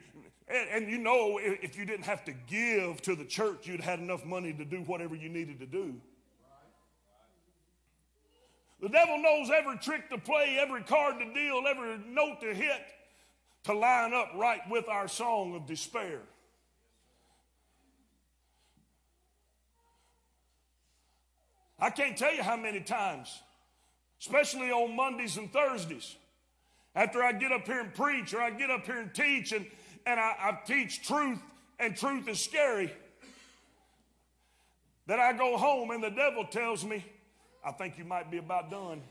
and, and you know if you didn't have to give to the church, you'd had enough money to do whatever you needed to do. The devil knows every trick to play, every card to deal, every note to hit to line up right with our song of despair. I can't tell you how many times, especially on Mondays and Thursdays, after I get up here and preach or I get up here and teach and, and I, I teach truth and truth is scary, that I go home and the devil tells me, I think you might be about done.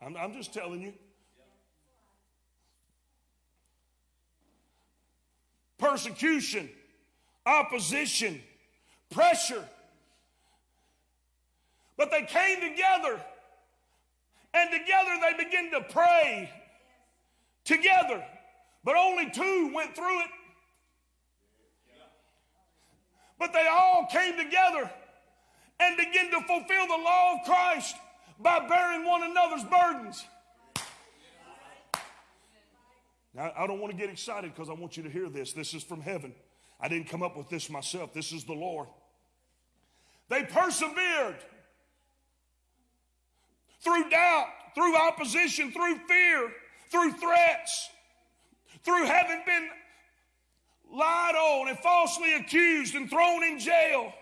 I'm, I'm just telling you. Persecution, opposition, pressure. But they came together, and together they began to pray together. But only two went through it. But they all came together and began to fulfill the law of Christ by bearing one another's burdens. Now, I don't want to get excited because I want you to hear this. This is from heaven. I didn't come up with this myself. This is the Lord. They persevered through doubt, through opposition, through fear, through threats, through having been lied on and falsely accused and thrown in jail.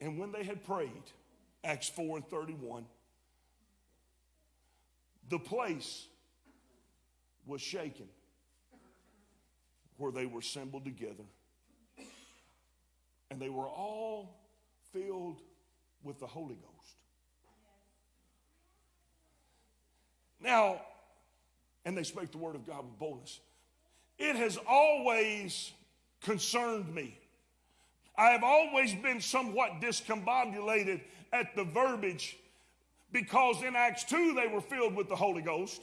And when they had prayed, Acts 4 and 31, the place was shaken where they were assembled together. And they were all filled with the Holy Ghost. Now, and they spake the word of God with boldness. It has always concerned me. I have always been somewhat discombobulated at the verbiage because in Acts 2 they were filled with the Holy Ghost.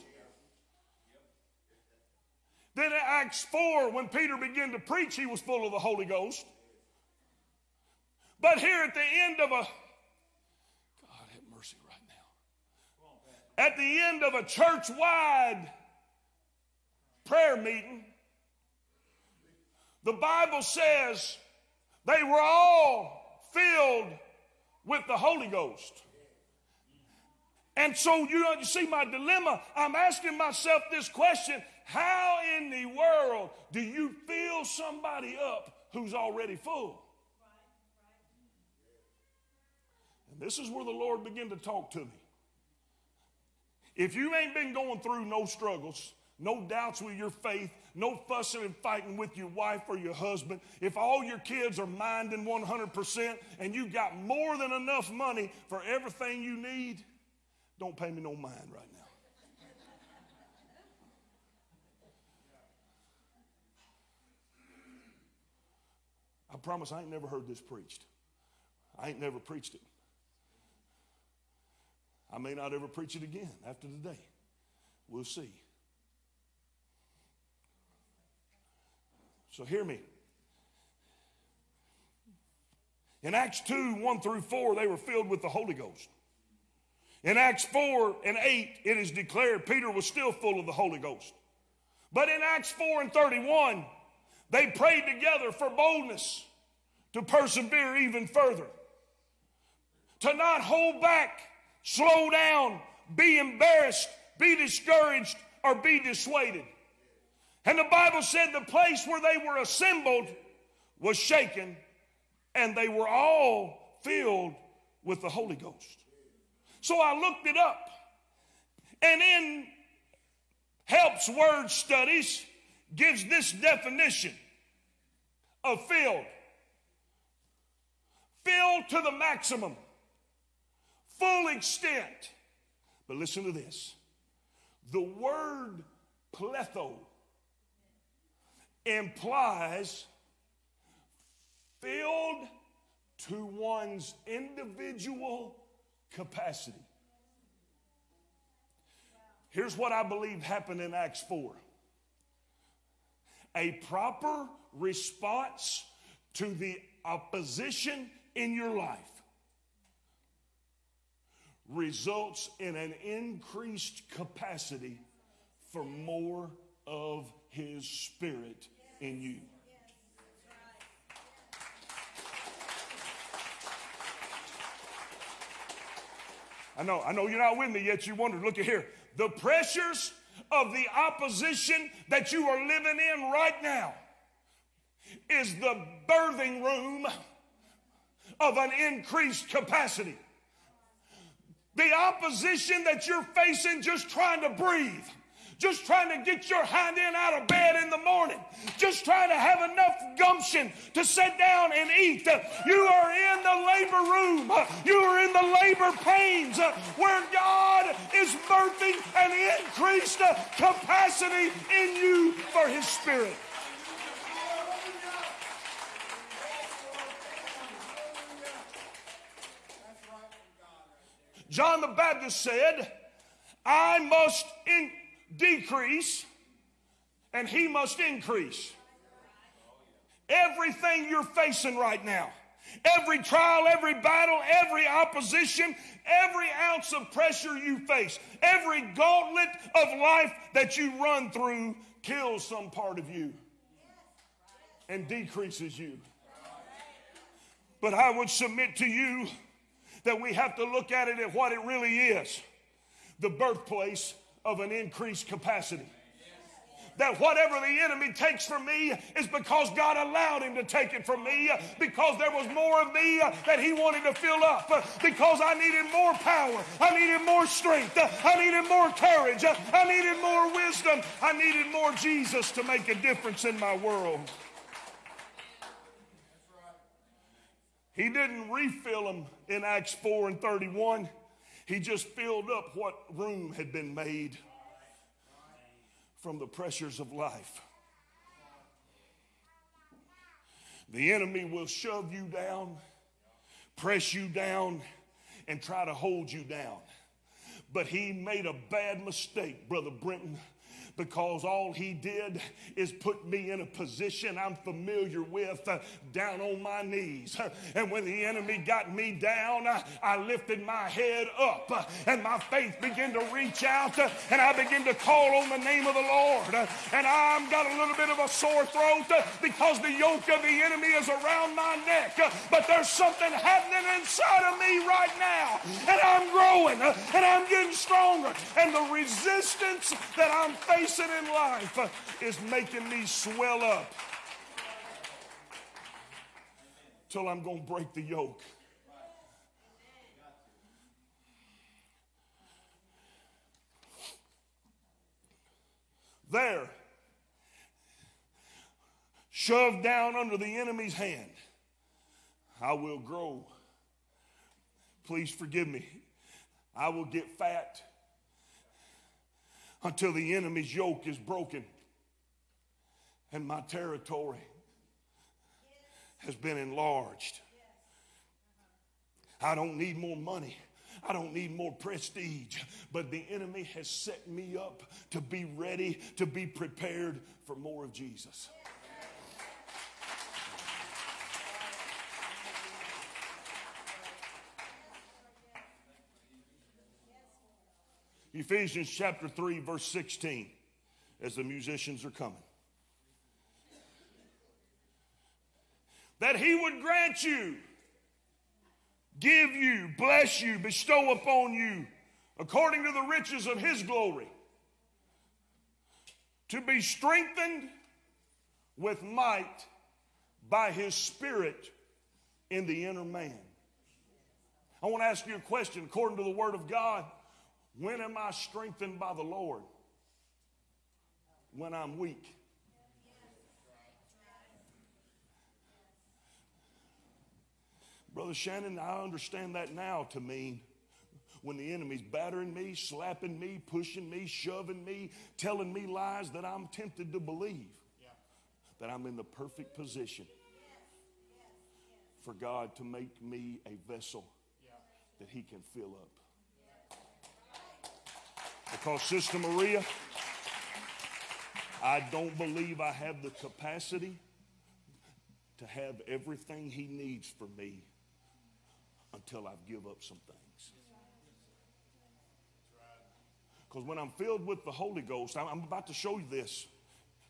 Then in Acts 4, when Peter began to preach, he was full of the Holy Ghost. But here at the end of a, God have mercy right now. At the end of a church wide prayer meeting, the Bible says they were all filled with the Holy Ghost. And so, you you see my dilemma. I'm asking myself this question How in the world do you fill somebody up who's already full? And this is where the Lord began to talk to me. If you ain't been going through no struggles, no doubts with your faith, no fussing and fighting with your wife or your husband, if all your kids are minding 100% and you got more than enough money for everything you need, don't pay me no mind right now. I promise I ain't never heard this preached. I ain't never preached it. I may not ever preach it again after today. We'll see. So hear me. In Acts 2 1 through 4, they were filled with the Holy Ghost. In Acts 4 and 8, it is declared Peter was still full of the Holy Ghost. But in Acts 4 and 31, they prayed together for boldness to persevere even further, to not hold back, slow down, be embarrassed, be discouraged, or be dissuaded. And the Bible said the place where they were assembled was shaken, and they were all filled with the Holy Ghost. So I looked it up. And in Helps Word Studies gives this definition of filled. Filled to the maximum, full extent. But listen to this. The word pletho implies filled to one's individual capacity. Here's what I believe happened in Acts 4 a proper response to the opposition in your life results in an increased capacity for more of his spirit in you. I know, I know you're not with me yet. You wondered. Look at here. The pressures of the opposition that you are living in right now is the birthing room of an increased capacity. The opposition that you're facing just trying to breathe just trying to get your hind end out of bed in the morning, just trying to have enough gumption to sit down and eat. You are in the labor room, you are in the labor pains where God is birthing an increased capacity in you for His Spirit. John the Baptist said, I must in, decrease and he must increase. Everything you're facing right now, every trial, every battle, every opposition, every ounce of pressure you face, every gauntlet of life that you run through kills some part of you and decreases you. But I would submit to you that we have to look at it at what it really is the birthplace of an increased capacity. That whatever the enemy takes from me is because God allowed him to take it from me, because there was more of me that he wanted to fill up, because I needed more power, I needed more strength, I needed more courage, I needed more wisdom, I needed more Jesus to make a difference in my world. He didn't refill them in Acts 4 and 31. He just filled up what room had been made from the pressures of life. The enemy will shove you down, press you down, and try to hold you down. But he made a bad mistake, Brother Brenton because all he did is put me in a position I'm familiar with uh, down on my knees. And when the enemy got me down, uh, I lifted my head up uh, and my faith began to reach out uh, and I began to call on the name of the Lord. And I've got a little bit of a sore throat because the yoke of the enemy is around my neck. But there's something happening inside of me right now. And I'm growing and I'm getting stronger. And the resistance that I'm facing facing in life is making me swell up till I'm going to break the yoke. There, shoved down under the enemy's hand, I will grow. Please forgive me. I will get fat until the enemy's yoke is broken and my territory has been enlarged. I don't need more money. I don't need more prestige, but the enemy has set me up to be ready, to be prepared for more of Jesus. Ephesians chapter 3, verse 16, as the musicians are coming. That he would grant you, give you, bless you, bestow upon you, according to the riches of his glory, to be strengthened with might by his spirit in the inner man. I want to ask you a question according to the word of God. When am I strengthened by the Lord? When I'm weak. Brother Shannon, I understand that now to mean when the enemy's battering me, slapping me, pushing me, shoving me, telling me lies that I'm tempted to believe. That I'm in the perfect position for God to make me a vessel that He can fill up. Because, Sister Maria, I don't believe I have the capacity to have everything He needs for me until I give up some things. Because when I'm filled with the Holy Ghost, I'm about to show you this.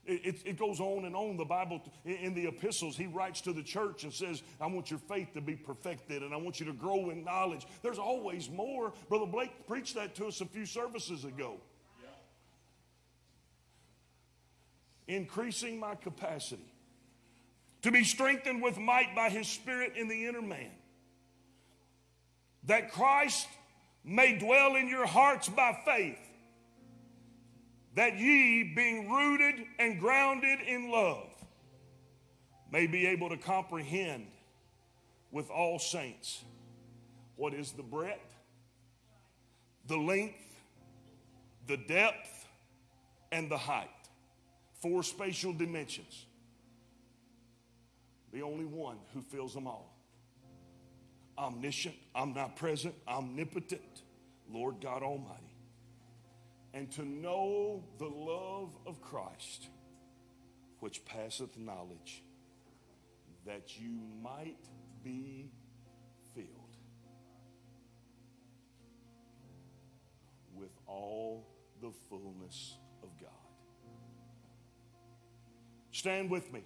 It, it, goes on and on. The Bible, in the epistles, he writes to the church and says, I want your faith to be perfected and I want you to grow in knowledge. There's always more. Brother Blake preached that to us a few services ago. Increasing my capacity to be strengthened with might by his spirit in the inner man, that Christ may dwell in your hearts by faith, that ye, being rooted and grounded in love, may be able to comprehend with all saints what is the breadth, the length, the depth, and the height. Four spatial dimensions. The only one who fills them all. Omniscient, omnipresent, omnipotent, Lord God Almighty. And to know the love of Christ, which passeth knowledge, that you might be filled with all the fullness of God. Stand with me.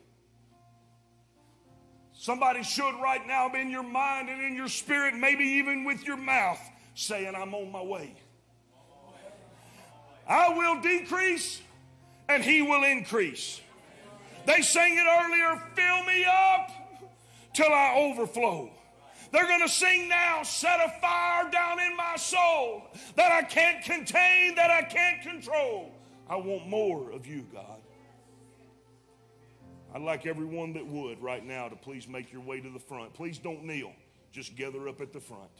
Somebody should right now be in your mind and in your spirit, maybe even with your mouth, saying, I'm on my way. I will decrease and he will increase. They sang it earlier, fill me up till I overflow. They're going to sing now, set a fire down in my soul that I can't contain, that I can't control. I want more of you, God. I'd like everyone that would right now to please make your way to the front. Please don't kneel, just gather up at the front.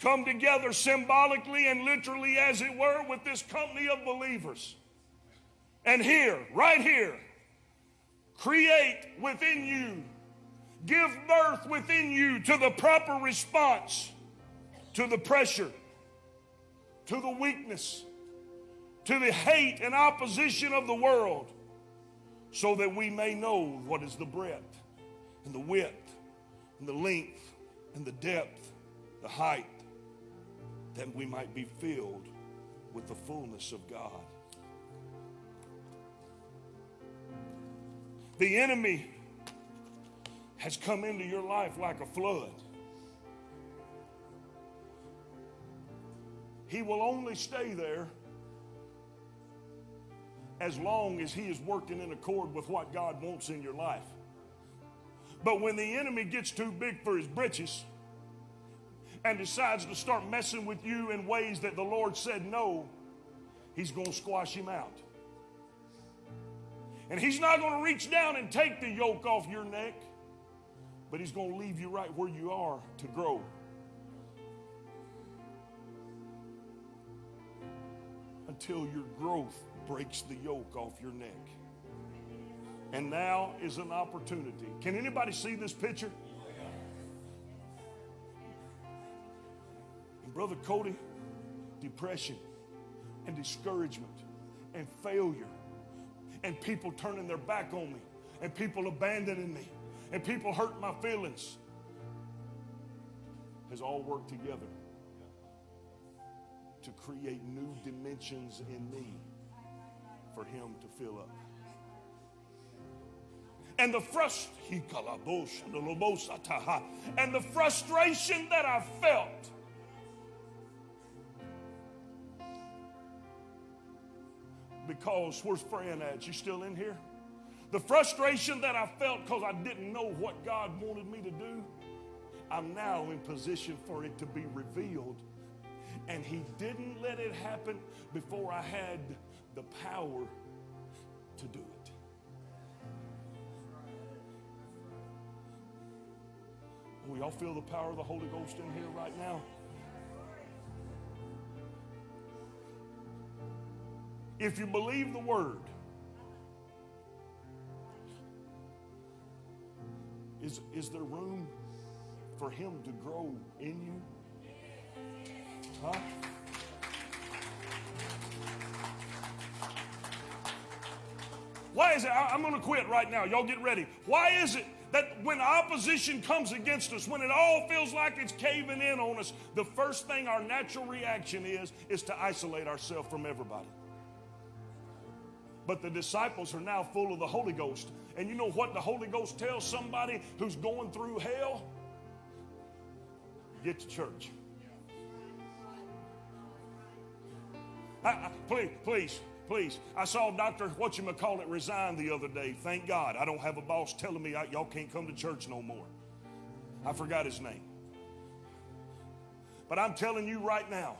Come together symbolically and literally, as it were, with this company of believers. And here, right here, create within you, give birth within you to the proper response to the pressure, to the weakness, to the hate and opposition of the world, so that we may know what is the breadth and the width and the length and the depth, the height, that we might be filled with the fullness of God. The enemy has come into your life like a flood. He will only stay there as long as he is working in accord with what God wants in your life. But when the enemy gets too big for his britches and decides to start messing with you in ways that the Lord said no, he's going to squash him out. And he's not going to reach down and take the yoke off your neck, but he's going to leave you right where you are to grow. Until your growth breaks the yoke off your neck. And now is an opportunity. Can anybody see this picture? Brother Cody, depression and discouragement and failure and people turning their back on me and people abandoning me and people hurting my feelings has all worked together to create new dimensions in me for him to fill up. And the frust- and the frustration that I felt because where's Fran at? You still in here? The frustration that I felt because I didn't know what God wanted me to do, I'm now in position for it to be revealed. And He didn't let it happen before I had the power to do it. We all feel the power of the Holy Ghost in here right now. If you believe the word, is, is there room for him to grow in you? Huh? Why is it? I- I'm going to quit right now. Y'all get ready. Why is it that when opposition comes against us, when it all feels like it's caving in on us, the first thing our natural reaction is, is to isolate ourselves from everybody? But the disciples are now full of the Holy Ghost. And you know what the Holy Ghost tells somebody who's going through hell? Get to church. I, I, please, please, please. I saw Dr. What you call it resign the other day. Thank God. I don't have a boss telling me y'all can't come to church no more. I forgot his name. But I'm telling you right now,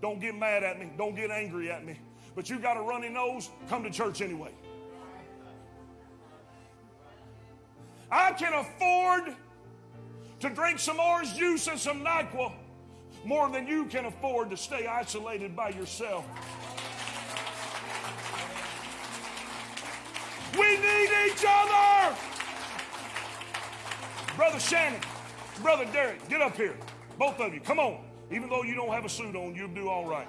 don't get mad at me. Don't get angry at me. But you got a runny nose, come to church anyway. I can afford to drink some orange juice and some NyQuil more than you can afford to stay isolated by yourself. We need each other. Brother Shannon, Brother Derek, get up here. Both of you, come on. Even though you don't have a suit on, you'll do all right.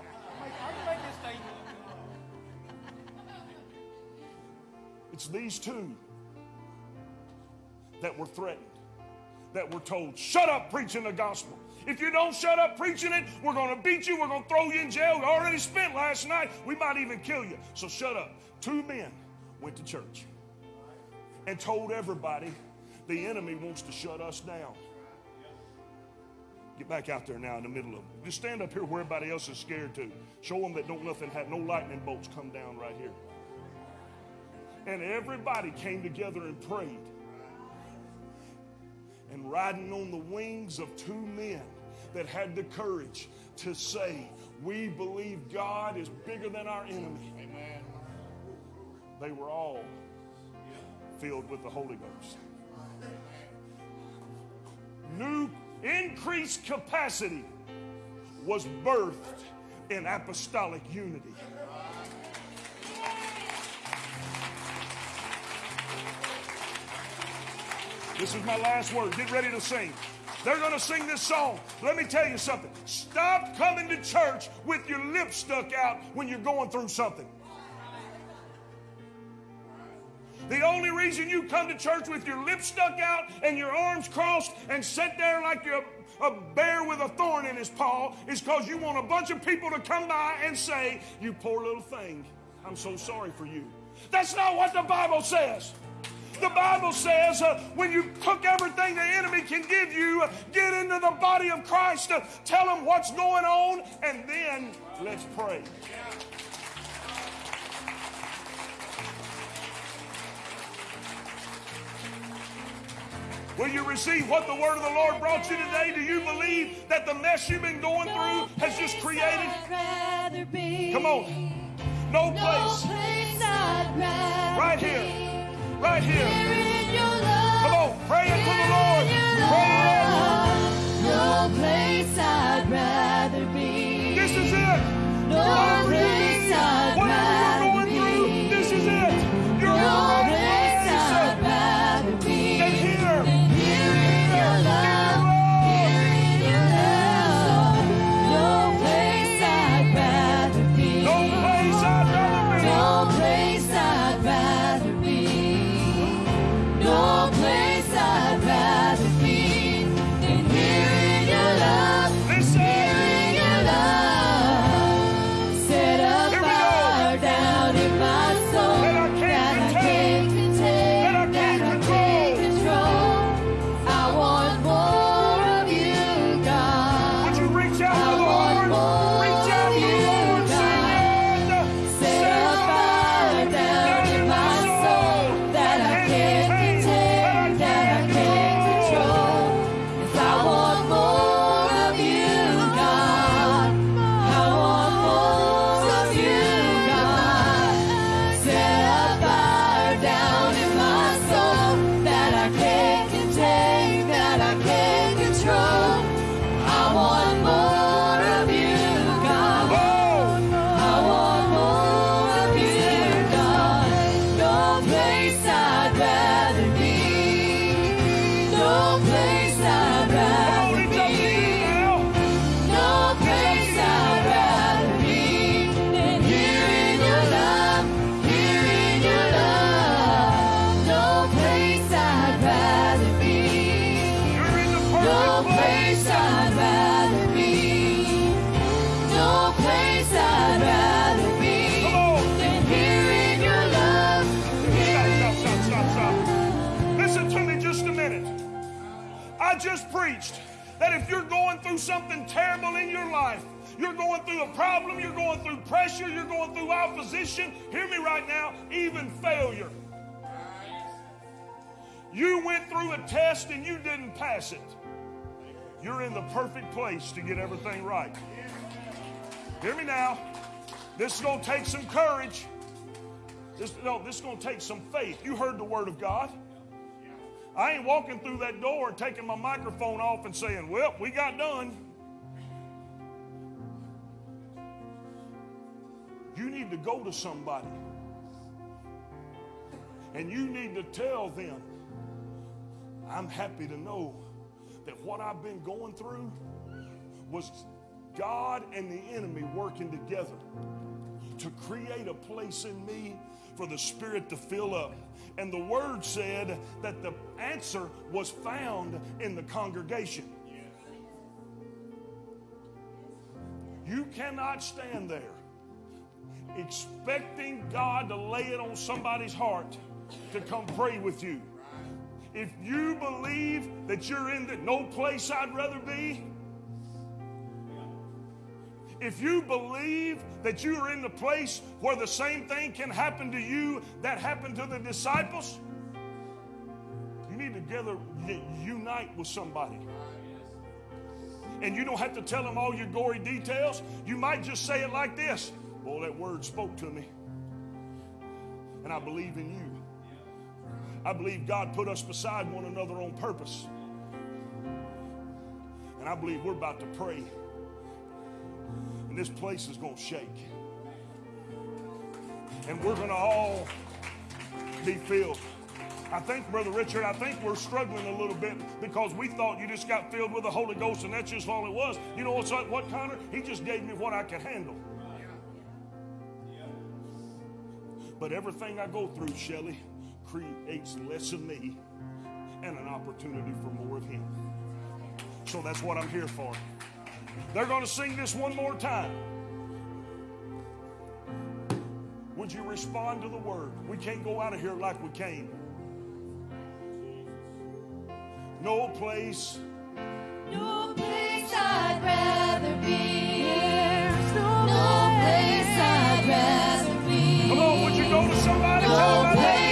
It's these two that were threatened, that were told, shut up preaching the gospel. If you don't shut up preaching it, we're going to beat you. We're going to throw you in jail. We already spent last night. We might even kill you. So shut up. Two men went to church and told everybody the enemy wants to shut us down. Get back out there now in the middle of them. Just stand up here where everybody else is scared to. Show them that don't nothing have no lightning bolts come down right here. And everybody came together and prayed. And riding on the wings of two men that had the courage to say, We believe God is bigger than our enemy. Amen. They were all filled with the Holy Ghost. New increased capacity was birthed in apostolic unity. This is my last word. Get ready to sing. They're going to sing this song. Let me tell you something. Stop coming to church with your lips stuck out when you're going through something. The only reason you come to church with your lips stuck out and your arms crossed and sit there like you're a, a bear with a thorn in his paw is because you want a bunch of people to come by and say, You poor little thing, I'm so sorry for you. That's not what the Bible says. The Bible says uh, when you cook everything the enemy can give you, uh, get into the body of Christ, uh, tell him what's going on, and then let's pray. Will you receive what the word of the Lord brought you today? Do you believe that the mess you've been going through has just created? Come on. No place. Right here. Right here. Come on. Pray it to the Lord. Pray it. No place I'd rather be. This is it. No a problem, you're going through pressure, you're going through opposition, hear me right now, even failure. You went through a test and you didn't pass it. You're in the perfect place to get everything right. Hear me now. This is going to take some courage. This, no, this is going to take some faith. You heard the word of God. I ain't walking through that door taking my microphone off and saying, Well, we got done. You need to go to somebody and you need to tell them, I'm happy to know that what I've been going through was God and the enemy working together to create a place in me for the Spirit to fill up. And the Word said that the answer was found in the congregation. You cannot stand there expecting God to lay it on somebody's heart to come pray with you. If you believe that you're in the no place I'd rather be, if you believe that you are in the place where the same thing can happen to you that happened to the disciples, you need to gather, unite with somebody. And you don't have to tell them all your gory details. You might just say it like this Boy, that word spoke to me. And I believe in you. I believe God put us beside one another on purpose. And I believe we're about to pray. And this place is going to shake. And we're going to all be filled. I think, Brother Richard, I think we're struggling a little bit because we thought you just got filled with the Holy Ghost and that's just all it was. You know what's what, Connor? He just gave me what I could handle. But everything I go through, Shelly, creates less of me and an opportunity for more of Him. So that's what I'm here for. They're going to sing this one more time. Would you respond to the word? We can't go out of here like we came. No place. No place I'd rather be. There's no, place I'd rather somebody? Tell No them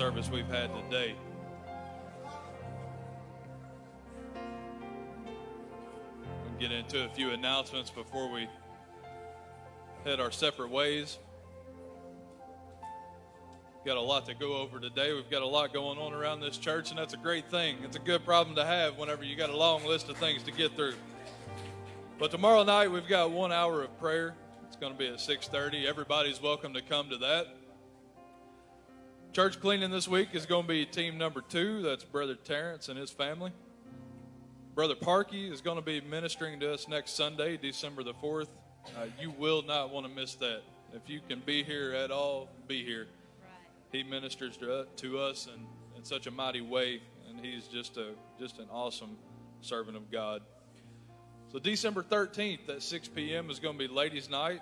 service we've had today. We'll get into a few announcements before we head our separate ways. We've Got a lot to go over today. We've got a lot going on around this church, and that's a great thing. It's a good problem to have whenever you got a long list of things to get through. But tomorrow night we've got one hour of prayer. It's going to be at 6:30. Everybody's welcome to come to that. Church cleaning this week is going to be team number two. That's Brother Terrence and his family. Brother Parkey is going to be ministering to us next Sunday, December the 4th. Uh, you will not want to miss that. If you can be here at all, be here. He ministers to, to us in, in such a mighty way, and he's just a just an awesome servant of God. So December 13th at 6 p.m. is going to be Ladies' Night.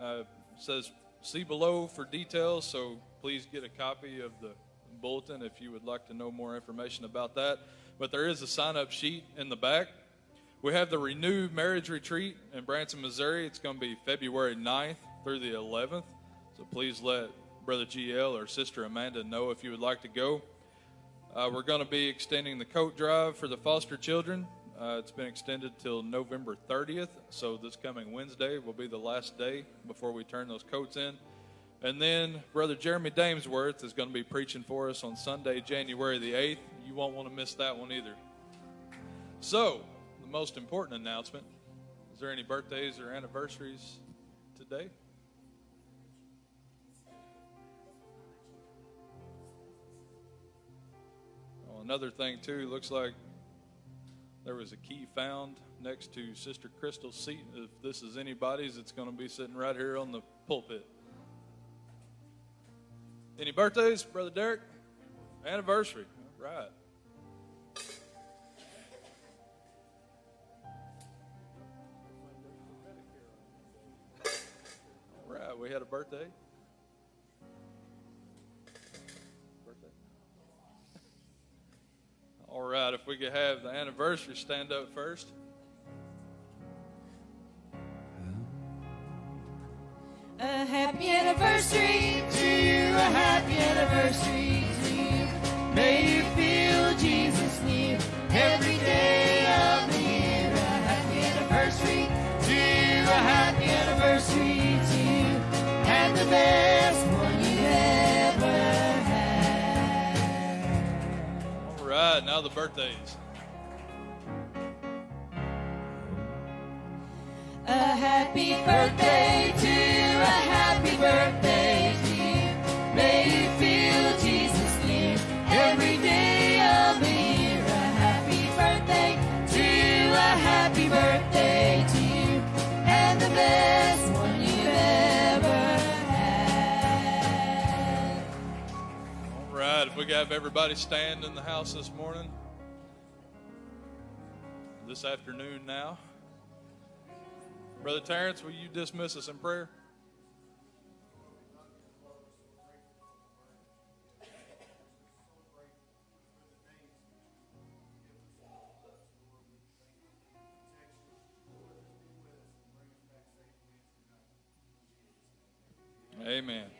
Uh, says see below for details, so please get a copy of the bulletin if you would like to know more information about that. But there is a sign-up sheet in the back. We have the Renewed Marriage Retreat in Branson, Missouri. It's going to be February 9th through the 11th. So please let Brother GL or Sister Amanda know if you would like to go. Uh, we're going to be extending the coat drive for the foster children. Uh, it's been extended till November 30th, so this coming Wednesday will be the last day before we turn those coats in. And then Brother Jeremy Damesworth is going to be preaching for us on Sunday, January the 8th. You won't want to miss that one either. So, the most important announcement is there any birthdays or anniversaries today? Oh, another thing, too, looks like there was a key found next to Sister Crystal's seat. If this is anybody's, it's going to be sitting right here on the pulpit. Any birthdays, Brother Derek? Anniversary. All right. All right, we had a birthday. Birthday. All right, if we could have the anniversary stand up first. A happy anniversary to you, a happy anniversary to you. May you feel Jesus near every day of the year. A happy anniversary to you, a happy anniversary to you, and the best right, now the birthdays. A happy birthday to a happy birthday we have everybody stand in the house this morning, this afternoon now, Brother Terrence, will you dismiss us in prayer? Amen.